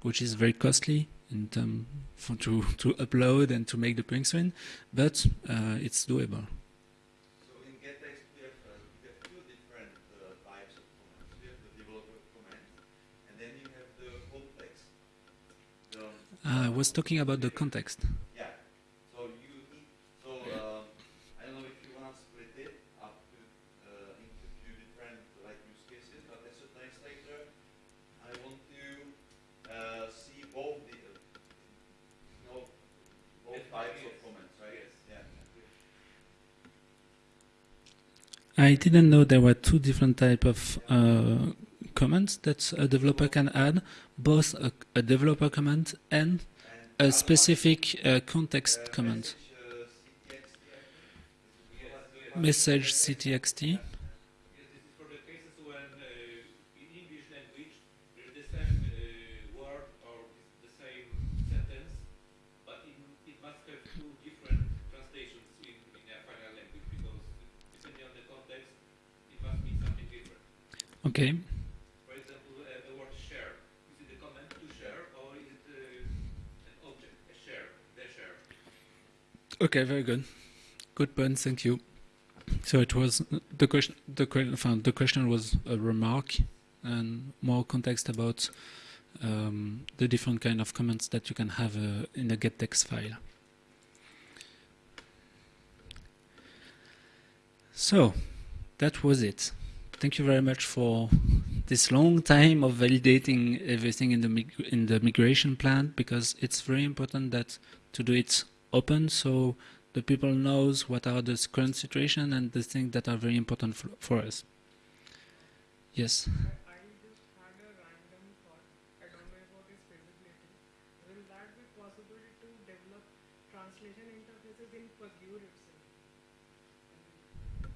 [SPEAKER 1] which is very costly in term for to to upload and to make the print screen, but uh, it's doable.
[SPEAKER 4] So in gettext we have, uh, we have two different uh, types of comments. We have the developer comment, and then you have the context. The,
[SPEAKER 1] Uh, I was talking about the context.
[SPEAKER 4] yeah. So you need, so um, I don't know if you want to split it up to, uh, into two different like use cases, but as a translator, I want to uh, see both the, uh, you know, both types of
[SPEAKER 5] Yes.
[SPEAKER 4] comments, right?
[SPEAKER 5] Yes.
[SPEAKER 4] Yeah.
[SPEAKER 1] I didn't know there were two different type of uh, comments that a developer can add, both a, a developer comment and a specific uh, context comment.
[SPEAKER 4] Message, CTXT, I think. Is it
[SPEAKER 1] Message
[SPEAKER 5] Yes, yes.
[SPEAKER 1] CTXT.
[SPEAKER 5] Yes, this is for the cases when uh, in English language there is the same uh, word or the same sentence, but it, it must have two different translations in, in a final language because depending on the context, it must mean something different.
[SPEAKER 1] Okay.
[SPEAKER 5] For example, uh, the word share. Is it a comment to share or is it uh, an object, a share, the share?
[SPEAKER 1] Okay, very good. Good point. Thank you. So it was the question. The, the question was a remark and more context about um, the different kind of comments that you can have uh, in a gettext file. So that was it. Thank you very much for this long time of validating everything in the in the migration plan because it's very important that to do it open so the people knows what are the current situation and the things that are very important for, for us. Yes.
[SPEAKER 6] I I just had a random thought. I don't know about its feasibility. Will that be possible to develop translation interfaces in Pagure itself? And,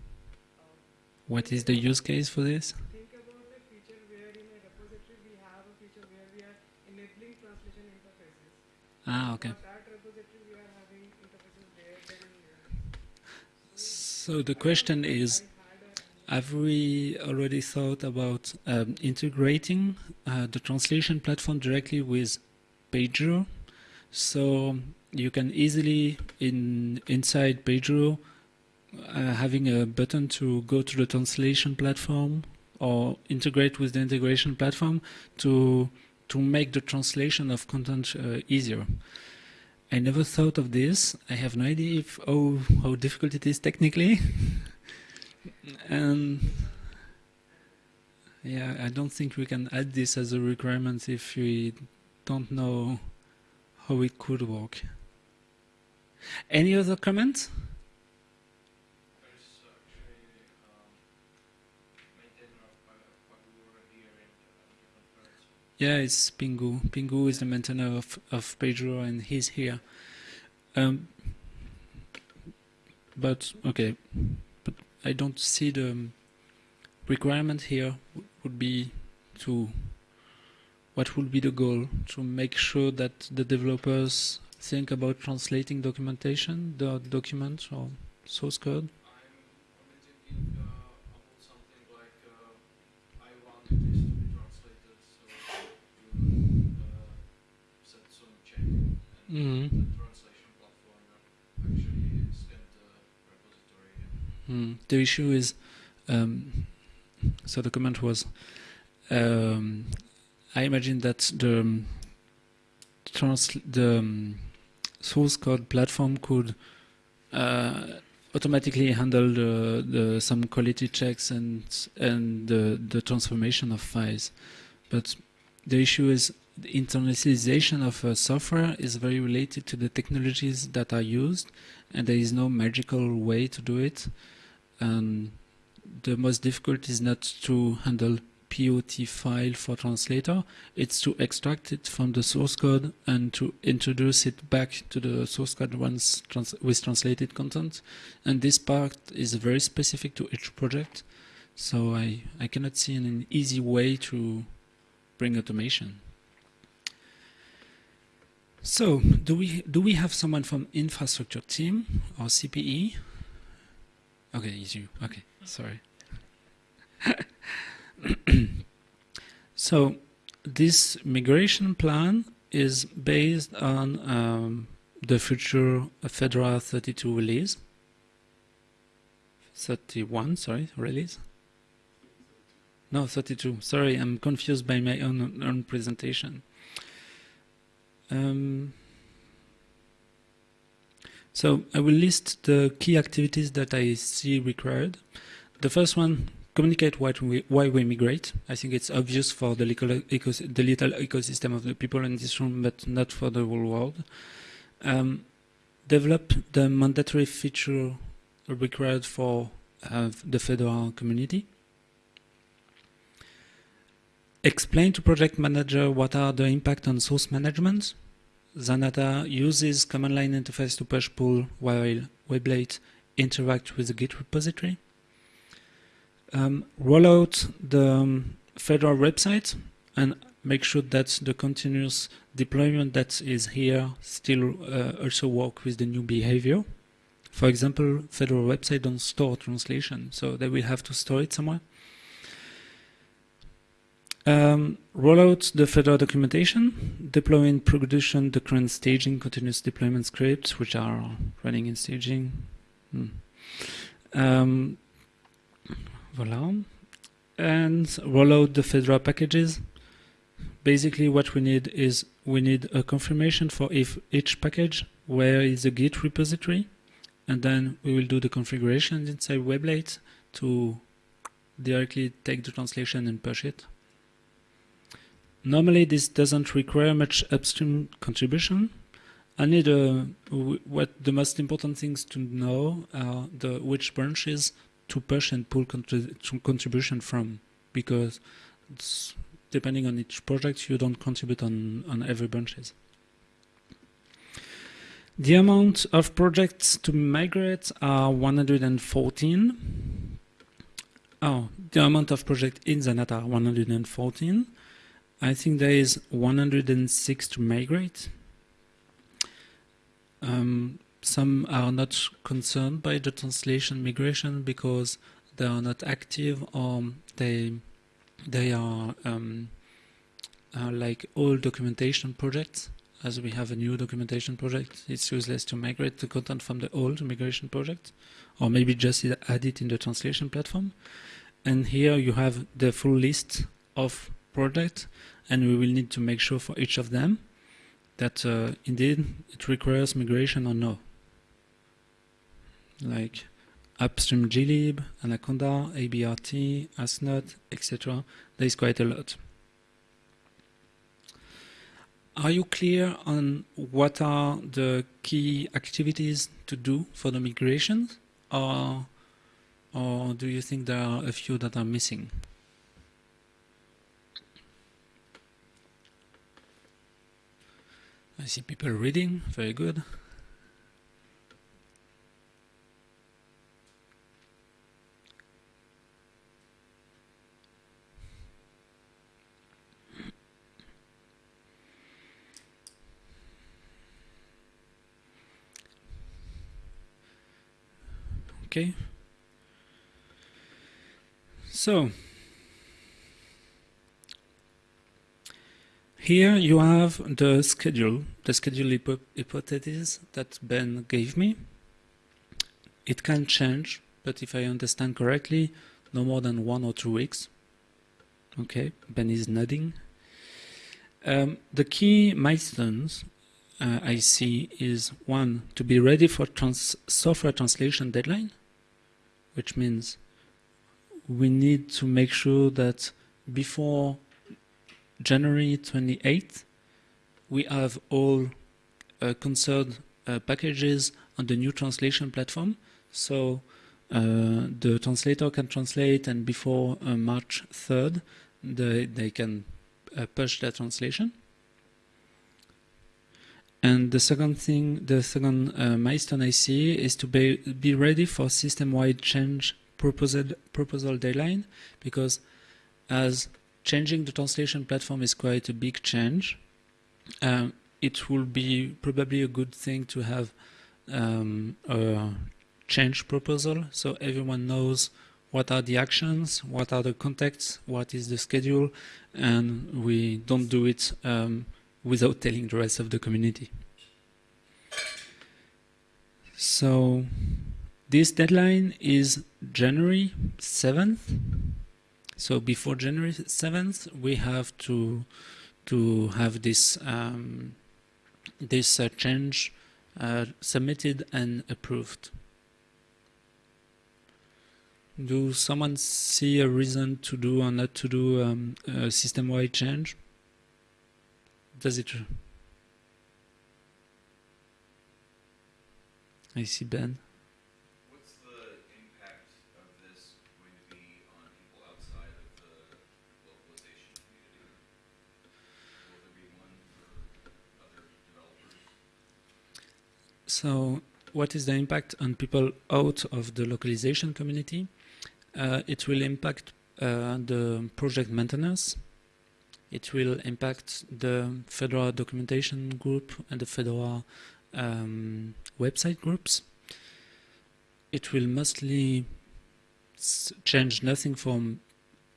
[SPEAKER 6] uh,
[SPEAKER 1] What is the use case for this? Ah, okay. So the question is, have we already thought about um, integrating uh, the translation platform directly with Pagure? So you can easily, in inside Pagure, uh, having a button to go to the translation platform or integrate with the integration platform to to make the translation of content uh, easier. I never thought of this. I have no idea if oh how difficult it is technically. and yeah, I don't think we can add this as a requirement if we don't know how it could work. Any other comments?
[SPEAKER 2] There's actually um, maintainer of Pa- Pagure here in uh, different parts.
[SPEAKER 1] Yeah, it's Pingou. Pingou is the maintainer of, of Pagure and he's here. Um, but, okay, but I don't see the requirement here would be to, what would be the goal? To make sure that the developers think about translating documentation, the document or source code?
[SPEAKER 2] I'm only thinking uh, about something like uh, I want this to be translated, so you uh, set some checking and
[SPEAKER 1] Mhm.
[SPEAKER 2] the translation platform actually scan the repository.
[SPEAKER 1] Hmm. The issue is, um, so the comment was, um, I imagine that the um, trans the um, source code platform could uh, automatically handle the, the some quality checks and and the the transformation of files, but the issue is the internationalization of uh, software is very related to the technologies that are used, and there is no magical way to do it and the most difficult is not to handle POT file for translator, it's to extract it from the source code and to introduce it back to the source code once trans with translated content. And this part is very specific to each project, so I, I cannot see an easy way to bring automation. So, do we do we have someone from infrastructure team or CPE? Okay, it's you. Okay, sorry. so, this migration plan is based on um, the future Fedora 32 release. 31, sorry, release. No, 32. Sorry, I'm confused by my own, own presentation. Um, so I will list the key activities that I see required. The first one, communicate why we, why we migrate. I think it's obvious for the little, the little ecosystem of the people in this room, but not for the whole world. Um, develop the mandatory feature required for uh, the Fedora community. Explain to project manager what are the impact on source management. Zanata uses command line interface to push pull while Weblate interact with the Git repository. Um, roll out the um, Fedora website and make sure that the continuous deployment that is here still uh, also work with the new behavior. For example, Fedora website don't store translation, so they will have to store it somewhere. Um, roll out the Fedora documentation, deploy in production the current staging continuous deployment scripts, which are running in staging. Hmm. Um, voila. And roll out the Fedora packages. Basically, what we need is we need a confirmation for if each package, where is the Git repository, and then we will do the configuration inside Weblate to directly take the translation and push it. Normally, this doesn't require much upstream contribution. Only the uh, what the most important things to know are the which branches to push and pull contri contribution from, because depending on each project, you don't contribute on on every branches. The amount of projects to migrate are 114. Oh, the amount of projects in Zanata are 114. I think there is 106 to migrate. um, some are not concerned by the translation migration because they are not active or they they are um, uh, like all documentation projects. As we have a new documentation project, it's useless to migrate the content from the old migration project, or maybe just add it in the translation platform. And here you have the full list of projects, and we will need to make sure for each of them that uh, indeed it requires migration or no. Like upstream glib, Anaconda, ABRT, ASNOT, etc. There is quite a lot. Are you clear on what are the key activities to do for the migration? Or, or do you think there are a few that are missing? I see people reading, very good. Okay. So, here you have the schedule, the schedule hypo hypothesis that Ben gave me. It can change, but if I understand correctly, no more than one or two weeks. Okay, Ben is nodding. Um, the key milestones uh, I see is one, to be ready for trans software translation deadline which means we need to make sure that before January 28th, we have all uh, concerned uh, packages on the new translation platform. So uh, the translator can translate and before uh, March 3rd, they, they can uh, push their translation. And the second thing, the second uh, milestone I see is to be, be ready for system-wide change proposal, proposal deadline, because as changing the translation platform is quite a big change, um, it will be probably a good thing to have um, a change proposal so everyone knows what are the actions, what are the contexts, what is the schedule, and we don't do it um, without telling the rest of the community. So this deadline is January 7th. So before January 7th, we have to to have this um, this uh, change uh, submitted and approved. Do someone see a reason to do or not to do um, a system-wide change? Does it? I see Ben.
[SPEAKER 4] What's the impact of this going to be on people outside of the localization community? Will there be one for other developers?
[SPEAKER 1] So, what is the impact on people out of the localization community? Uh, it will impact uh, the project maintenance. It will impact the Fedora documentation group and the Fedora um, website groups. It will mostly change nothing from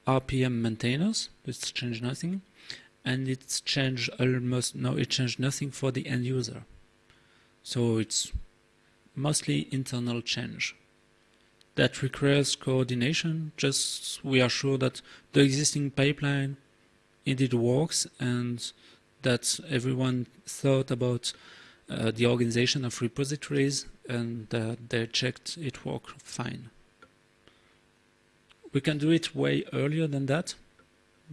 [SPEAKER 1] RPM maintainers. It's change nothing, and it's change almost no. It changed nothing for the end user. So it's mostly internal change. That requires coordination. Just we are sure that the existing pipeline indeed works and that everyone thought about uh, the organization of repositories and uh, they checked it worked fine. We can do it way earlier than that.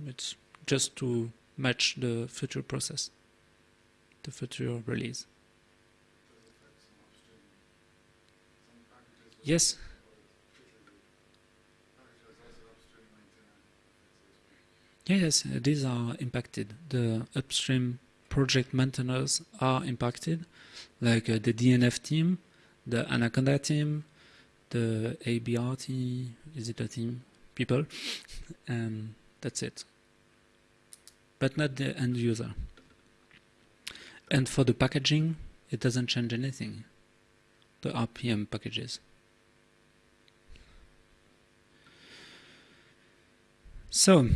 [SPEAKER 1] It's just to match the future process, the future release. Yes. Yes, these are impacted. The upstream project maintainers are impacted, like uh, the DNF team, the Anaconda team, the ABRT, is it a team? People, and that's it. But not the end user. And for the packaging, It doesn't change anything. The RPM packages. So,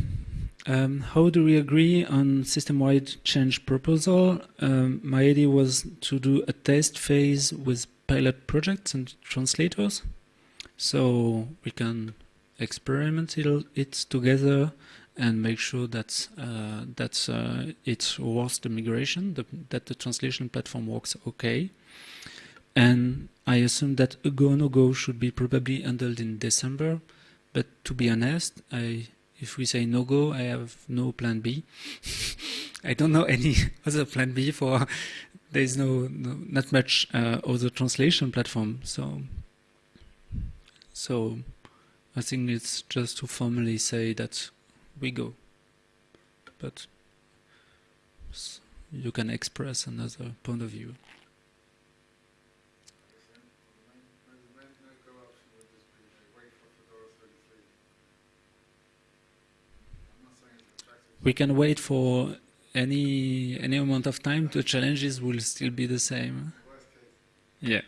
[SPEAKER 1] um, how do we agree on system-wide change proposal? Um, my idea was to do a test phase with pilot projects and translators, so we can experiment it together and make sure that uh, that uh, it the migration, the, that the translation platform works okay. And I assume that a go no go should be probably handled in December. But to be honest, I if we say no go, I have no plan B. I don't know any other plan B for. There is no, no not much uh, other translation platform. So so I think it's just to formally say that we go. But you can express another point of view. We can wait for any any amount of time. The challenges will still be the same. Yeah.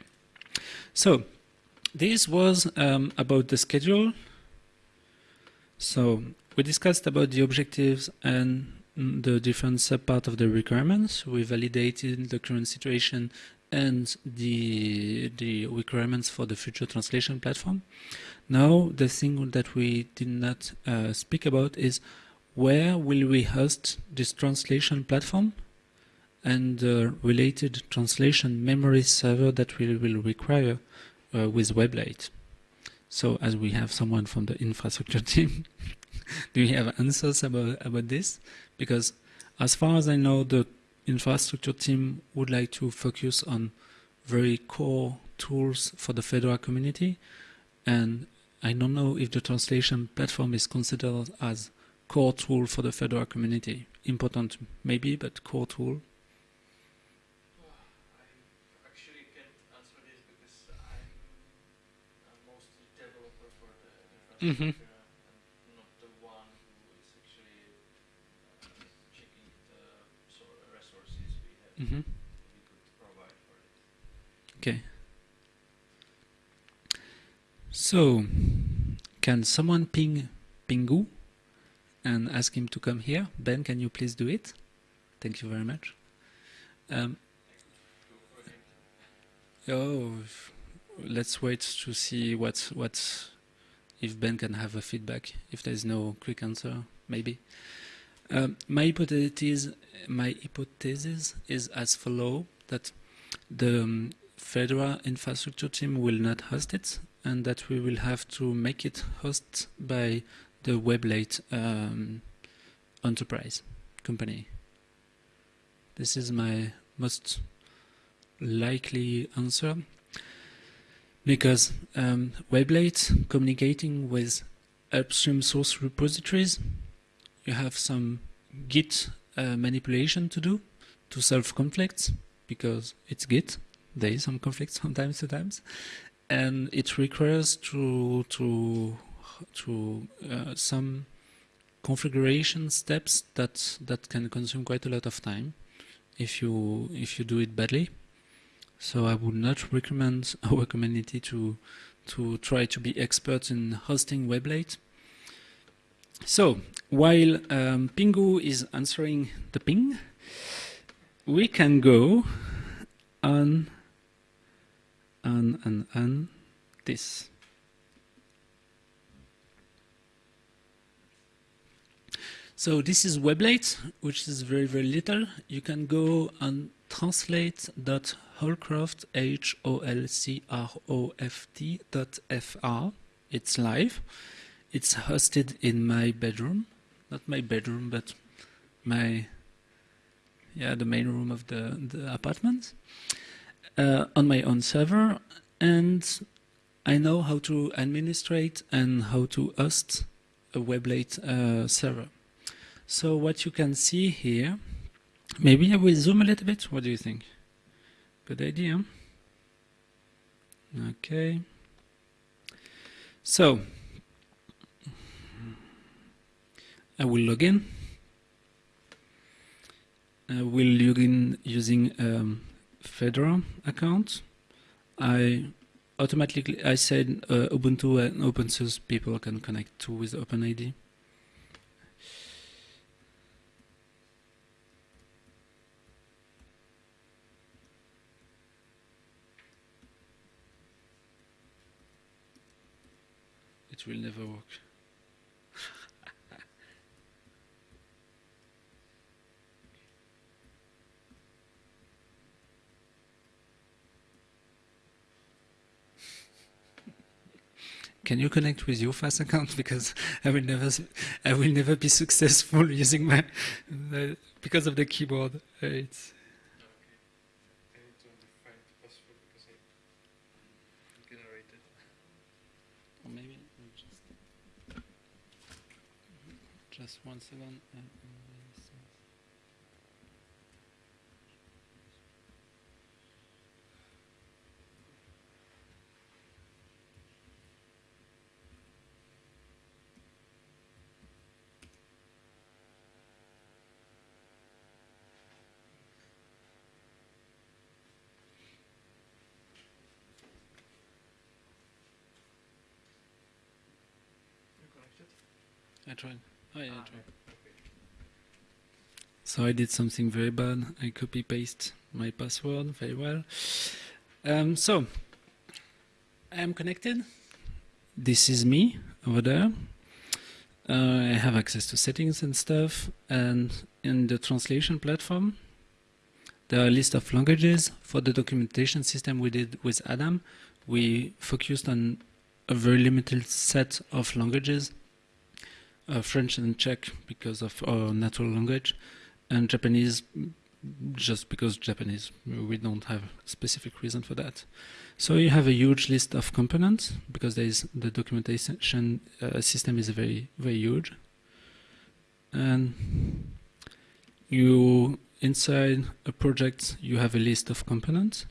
[SPEAKER 1] So this was um, about the schedule. So we discussed about the objectives and the different subpart of the requirements. We validated the current situation and the the requirements for the future translation platform. Now the thing that we did not uh, speak about is where will we host this translation platform and the related translation memory server that we will require uh, with Weblate. So as we have someone from the infrastructure team, do you have answers about, about this? Because as far as I know, the infrastructure team would like to focus on very core tools for the Fedora community. And I don't know if the translation platform is considered as core tool for the Fedora community. Important maybe, but core tool.
[SPEAKER 2] I actually can't answer this because I'm a mostly developer for the infrastructure
[SPEAKER 1] mm-hmm.
[SPEAKER 2] and not the one who is actually uh, checking the sort of resources we have
[SPEAKER 1] mm-hmm.
[SPEAKER 2] we could provide for it.
[SPEAKER 1] Okay. So, can someone ping Pingou and ask him to come here? Ben, can you please do it? Thank you very much. Um, oh, let's wait to see what what if Ben can have a feedback. If there is no quick answer, maybe. Um, my hypothesis, my hypothesis is as follow that the um, Fedora infrastructure team will not host it, and that we will have to make it host by the Weblate um, enterprise company. This is my most likely answer because um, Weblate communicating with upstream source repositories, you have some Git uh, manipulation to do to solve conflicts because it's Git. There is some conflicts sometimes, sometimes, and it requires to to to uh, some configuration steps that that can consume quite a lot of time if you if you do it badly. So I would not recommend our community to to try to be experts in hosting Weblate. So while um, Pingou is answering the ping, we can go on on on on this. So this is Weblate, which is very, very little. You can go on translate.holcroft. It's live. It's hosted in my bedroom. Not my bedroom, but my, yeah, the main room of the, the apartment. Uh, on my own server. And I know how to administrate and how to host a Weblate uh, server. So what you can see here, maybe I will zoom a little bit. What do you think? Good idea. Okay. So I will log in. I will log in using um, Fedora account, I automatically I said uh, Ubuntu and open source people can connect to with OpenID. Will never work. Can you connect with your FAS account because I will never I will never be successful using my because of the keyboard. Uh, it's
[SPEAKER 2] Okay. I need to find the password because I generated.
[SPEAKER 1] or maybe just just one second. uh, uh, so-
[SPEAKER 2] You connected?
[SPEAKER 1] I tried. Oh yeah, I
[SPEAKER 2] Ah.
[SPEAKER 1] So I did something very bad. I copy paste my password very well. Um, so I am connected. This is me over there. Uh, I have access to settings and stuff. And in the translation platform, there are a list of languages. For the documentation system we did with Adam, we focused on a very limited set of languages. Uh, French and Czech because of our natural language, and Japanese just because Japanese. We don't have specific reason for that. So you have a huge list of components because there is the documentation uh, system is very very huge, and you inside a project you have a list of components.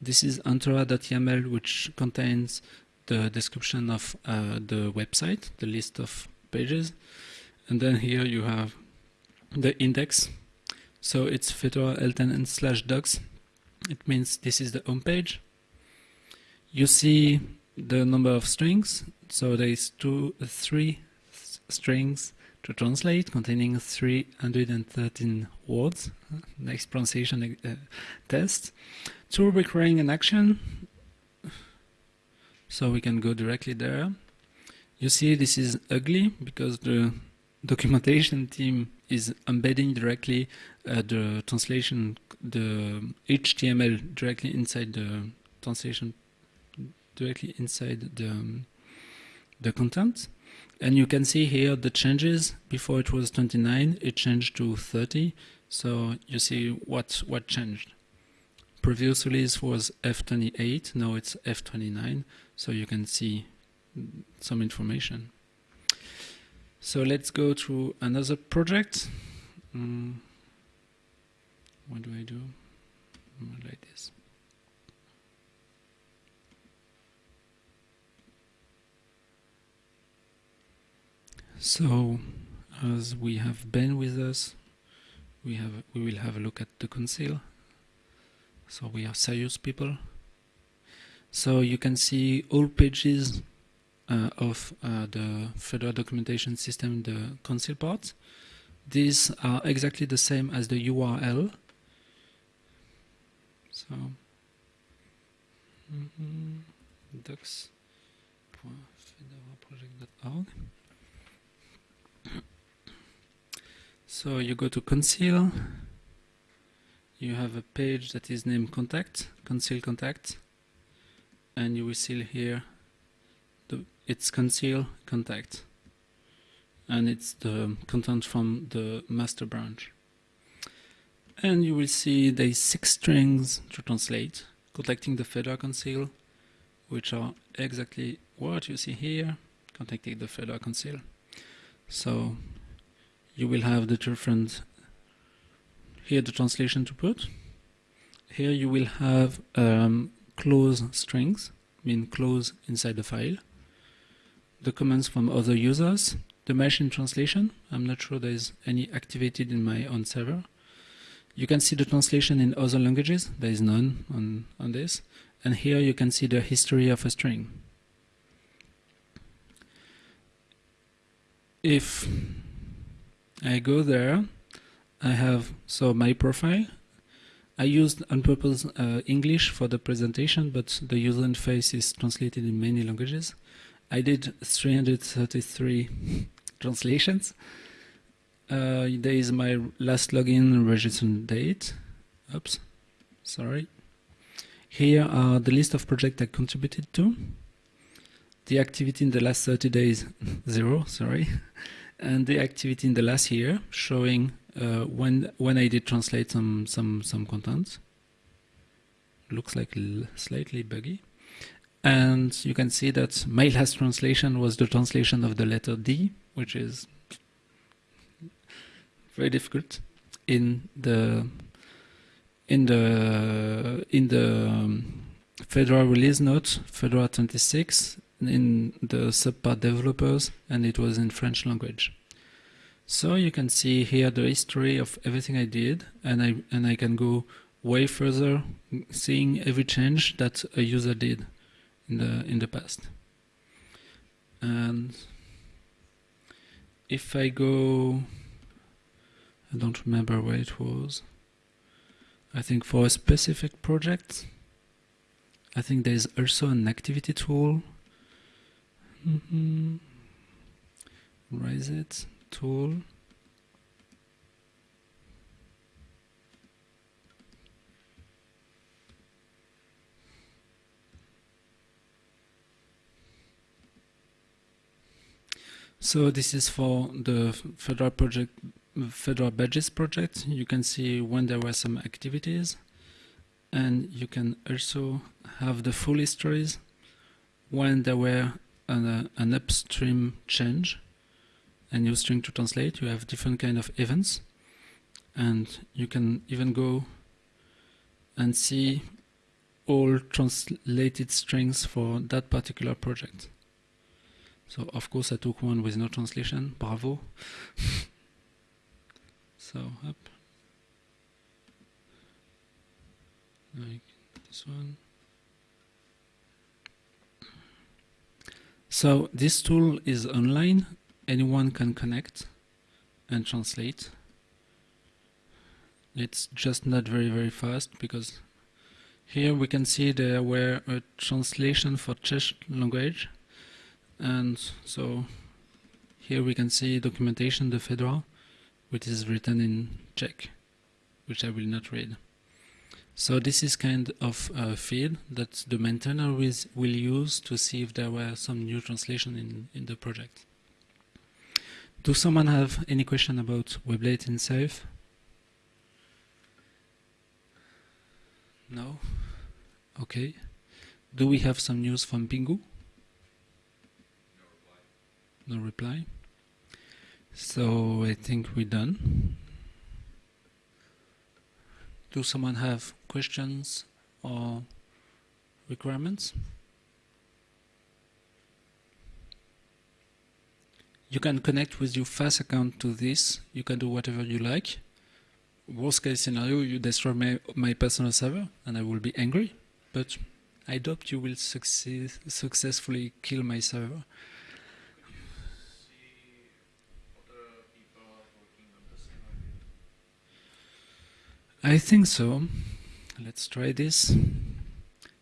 [SPEAKER 1] This is Antora.yaml, which contains the description of uh, the website, the list of pages, and then here you have the index. So it's Fedora L10N slash docs. It means this is the home page. You see the number of strings. So there is two, three strings to translate, containing 313 words. Next pronunciation uh, test. Two recurring an action. So we can go directly there. You see this is ugly because the documentation team is embedding directly uh, the translation, the HTML directly inside the translation, directly inside the, um, the content. And you can see here the changes. Before it was 29, it changed to 30. So you see what, what changed. Previous release was F28, now it's F29. So you can see some information. So let's go to another project. Mm. What do I do? Mm, Like this. So, as we have Ben with us, we have we will have a look at the council. So we are serious people. So you can see all pages of uh, the Fedora documentation system, the council part. These are exactly the same as the URL. So, mhm, docs.fedoraproject.org. So you go to council. You have a page that is named contact, council contact, and you will see here it's council contact and it's the content from the master branch. And you will see there is six strings to translate contacting the Fedora Council which are exactly what you see here contacting the Fedora Council. So you will have the different here the translation to put. Here you will have um, close strings mean close inside the file the comments from other users, the machine translation. I'm not sure there is any activated in my own server. You can see the translation in other languages. There is none on, on this. And here you can see the history of a string. If I go there, I have so my profile. I used on purpose uh, English for the presentation, but the user interface is translated in many languages. I did 333 translations. Uh, there is my last login registration date. Oops, sorry. Here are the list of projects I contributed to. The activity in the last 30 days, zero, sorry. And the activity in the last year, showing uh, when when I did translate some some some content. Looks like slightly buggy. And you can see that my last translation was the translation of the letter D, which is very difficult in the in the in the um, Fedora release note, Fedora 26, in the subpart developers, and it was in French language. So you can see here the history of everything I did, and I and I can go way further, seeing every change that a user did in the in the past. And if I go, I don't remember where it was. I think for a specific project, I think there is also an activity tool. Mm -hmm. Is it? tool So this is for the Fedora project, Fedora Badges project. You can see when there were some activities and you can also have the full histories when there were an, uh, an upstream change and new string to translate, you have different kind of events. And you can even go and see all translated strings for that particular project. So of course I took one with no translation, bravo. so up. Like this one. So this tool is online anyone can connect and translate. It's just not very, very fast because here we can see there were a translation for Czech language. And so here we can see documentation, the Fedora, which is written in Czech, which I will not read. So this is kind of a feed that the maintainer will use to see if there were some new translation in, in the project. Do someone have any question about Weblate itself? No? Okay. Do we have some news from Pingou? No reply. So I think we're done. Do someone have questions or requirements? You can connect with your FAS account to this. You can do whatever you like. Worst case scenario, you destroy my, my personal server and I will be angry. But I doubt you will succeed, successfully kill my server. I think so. Let's try this.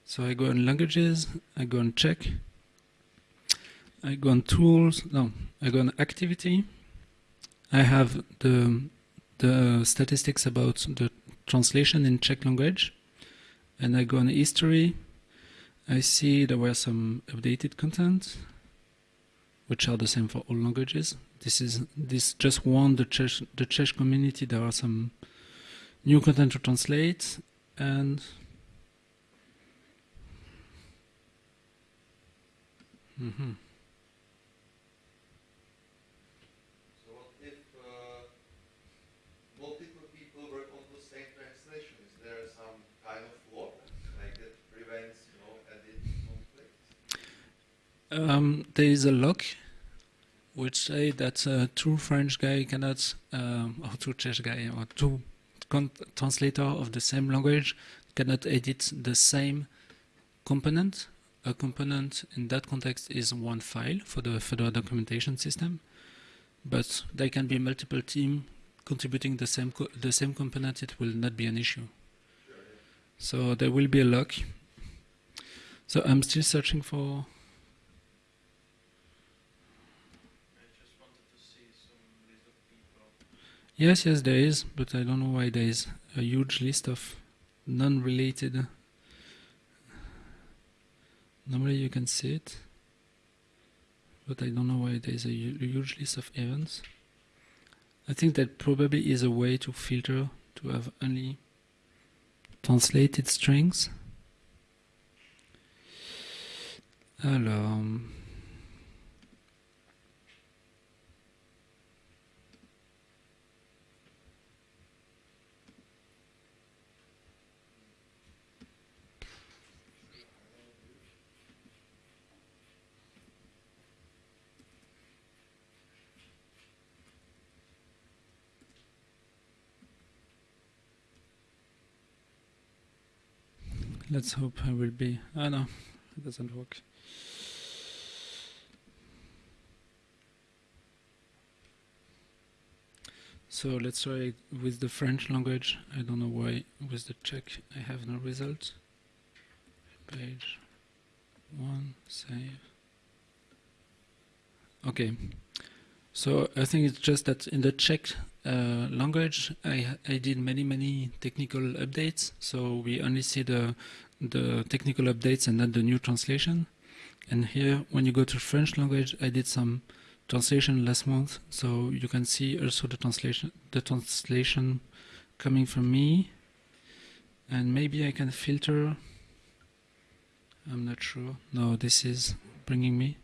[SPEAKER 1] So I go on languages, I go on Czech, I go on tools, no, I go on activity. I have the the statistics about the translation in Czech language, and I go on history. I see there were some updated content, which are the same for all languages. This is this just one the Czech the Czech community. There are some new content to translate, and mm -hmm.
[SPEAKER 4] So what if uh, multiple people work on the same translation is there some kind of law like that prevents you know edit conflict
[SPEAKER 1] um, there is a lock which say that a true French guy cannot, um, or two Czech guy, or two translator of the same language cannot edit the same component. A component in that context is one file for the Fedora documentation system, but there can be multiple teams contributing the same the same component. It will not be an issue. So there will be a lock. So I'm still searching for.
[SPEAKER 2] I just wanted to see some list of people.
[SPEAKER 1] Yes, yes, there is, but I don't know why there is a huge list of non-related. Normally you can see it, but I don't know why there is a huge list of events. I think that probably is a way to filter to have only translated strings. Alors, let's hope I will be. Ah no, it doesn't work. So let's try with the French language. I don't know why with the Czech I have no result. Page one, save. Okay. So I think it's just that in the Czech uh, language, I I did many many technical updates. So we only see the the technical updates and not the new translation. And here, when you go to French language, I did some translation last month, so you can see also the translation the translation coming from me. And maybe I can filter. I'm not sure. No, this is bringing me.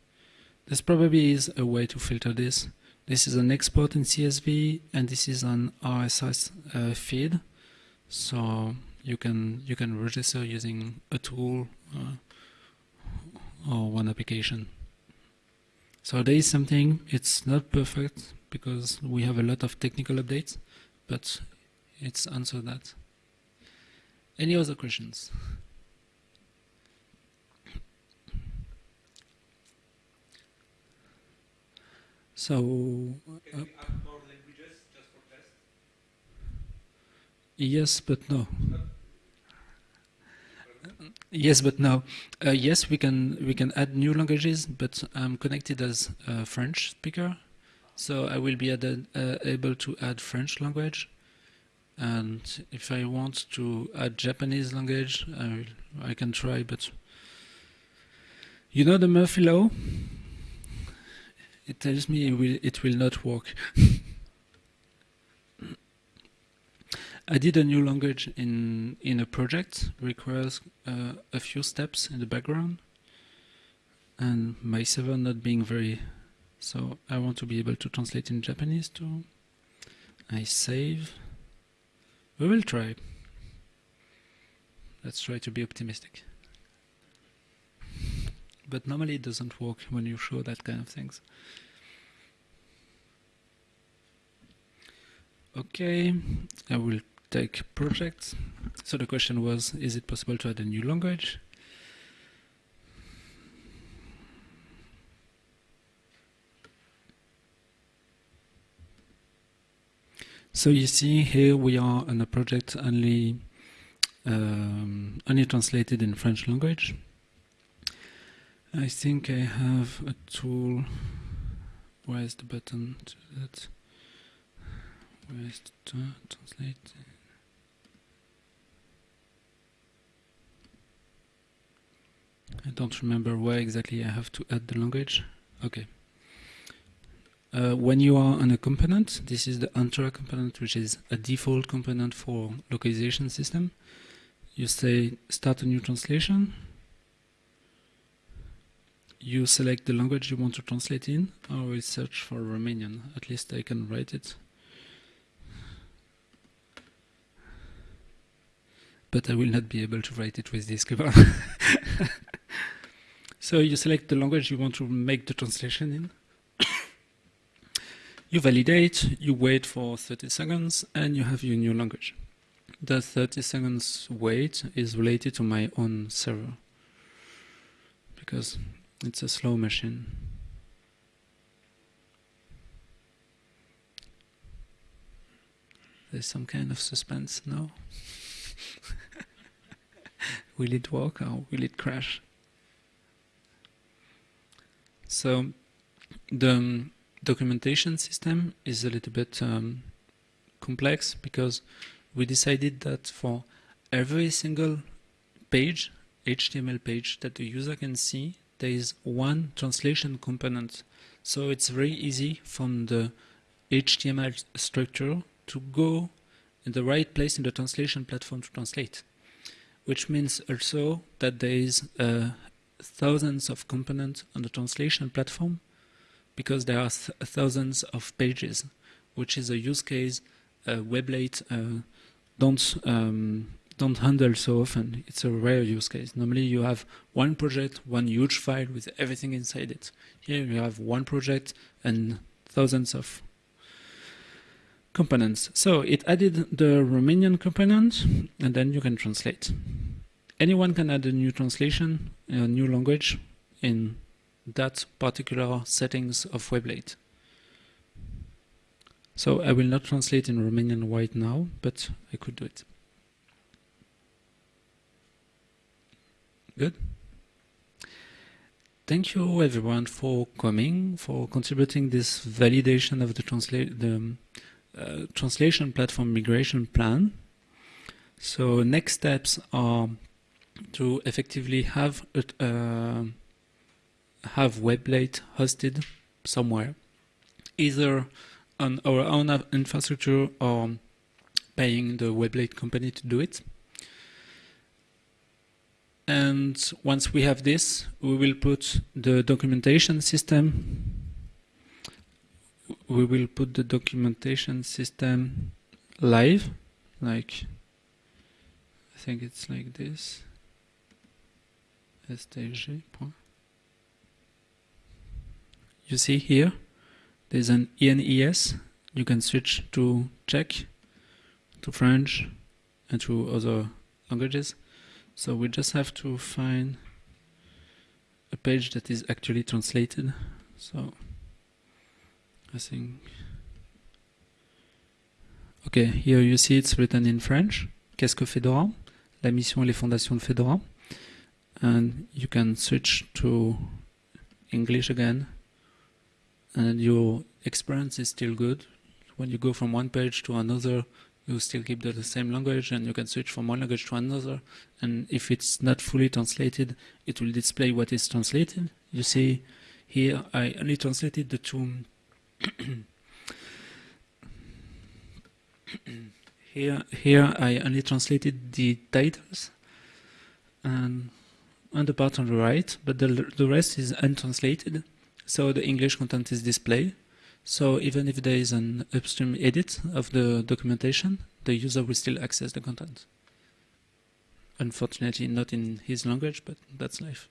[SPEAKER 1] This probably is a way to filter this. This is an export in CSV, and this is an RSS uh, feed. So you can you can register using a tool uh, or one application. So there is something. It's not perfect because we have a lot of technical updates, but it's answered that. Any other questions? So
[SPEAKER 4] Can we add more languages just for test?
[SPEAKER 1] yes, but no. Yes, but no. Uh, yes, we can we can add new languages, but I'm connected as a French speaker, so I will be added, uh, able to add French language. And if I want to add Japanese language, I, will- I can try. But you know the Murphy law. It tells me it will it will not work. I did a new language in in a project requires uh, a few steps in the background, and my server not being very, so I want to be able to translate in Japanese too. I save. We will try. Let's try to be optimistic. But normally it doesn't work when you show that kind of things. Okay, I will take projects. So the question was, is it possible to add a new language? So you see here we are on a project only um, only translated in French language. I think I have a tool. Where is the button to that? Where is the tra- translate? I don't remember where exactly I have to add the language. Okay. Uh, when you are on a component, this is the Antora component, which is a default component for localization system. You say start a new translation. You select the language you want to translate in. I will search for Romanian. At least I can write it. But I will not be able to write it with this keyboard. so you select the language you want to make the translation in. You validate, you wait for 30 seconds, and you have your new language. the 30 seconds wait is related to my own server because it's a slow machine. There's some kind of suspense now. will it work or will it crash? So the um, documentation system is a little bit um, complex because we decided that for every single page, HTML page that the user can see, there is one translation component. So it's very easy from the HTML structure to go in the right place in the translation platform to translate. Which means also that there is uh, thousands of components on the translation platform because there are th thousands of pages, which is a use case uh, Weblate uh, don't um, don't handle so often. It's a rare use case. Normally you have one project, one huge file with everything inside it. Here you have one project and thousands of components. So it added the Romanian component and then you can translate. Anyone can add a new translation, a new language in that particular settings of Weblate. So I will not translate in Romanian right now, but I could do it. Good. Thank you everyone for coming, for contributing this validation of the, transla the uh, translation platform migration plan. So next steps are to effectively have uh, have Weblate hosted somewhere, either on our own infrastructure or paying the Weblate company to do it. And once we have this, we will put the documentation system. We will put the documentation system live, like I think it's like this. STG. You see here, there's an ENES. You can switch to Czech, to French, and to other languages. So we just have to find a page that is actually translated. So I think Okay, here you see it's written in French. Qu'est-ce que Fedora? La mission et les fondations de Fedora. And you can switch to English again and your experience is still good. When you go from one page to another, you still keep the, the, same language and you can switch from one language to another. And if it's not fully translated, it will display what is translated. You see here, I only translated the two. here, here I only translated the titles and on the part on the right, but the, the rest is untranslated. So the English content is displayed. So even if there is an upstream edit of the documentation, the user will still access the content. Unfortunately, not in his language, but that's life.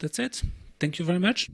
[SPEAKER 1] That's it. Thank you very much.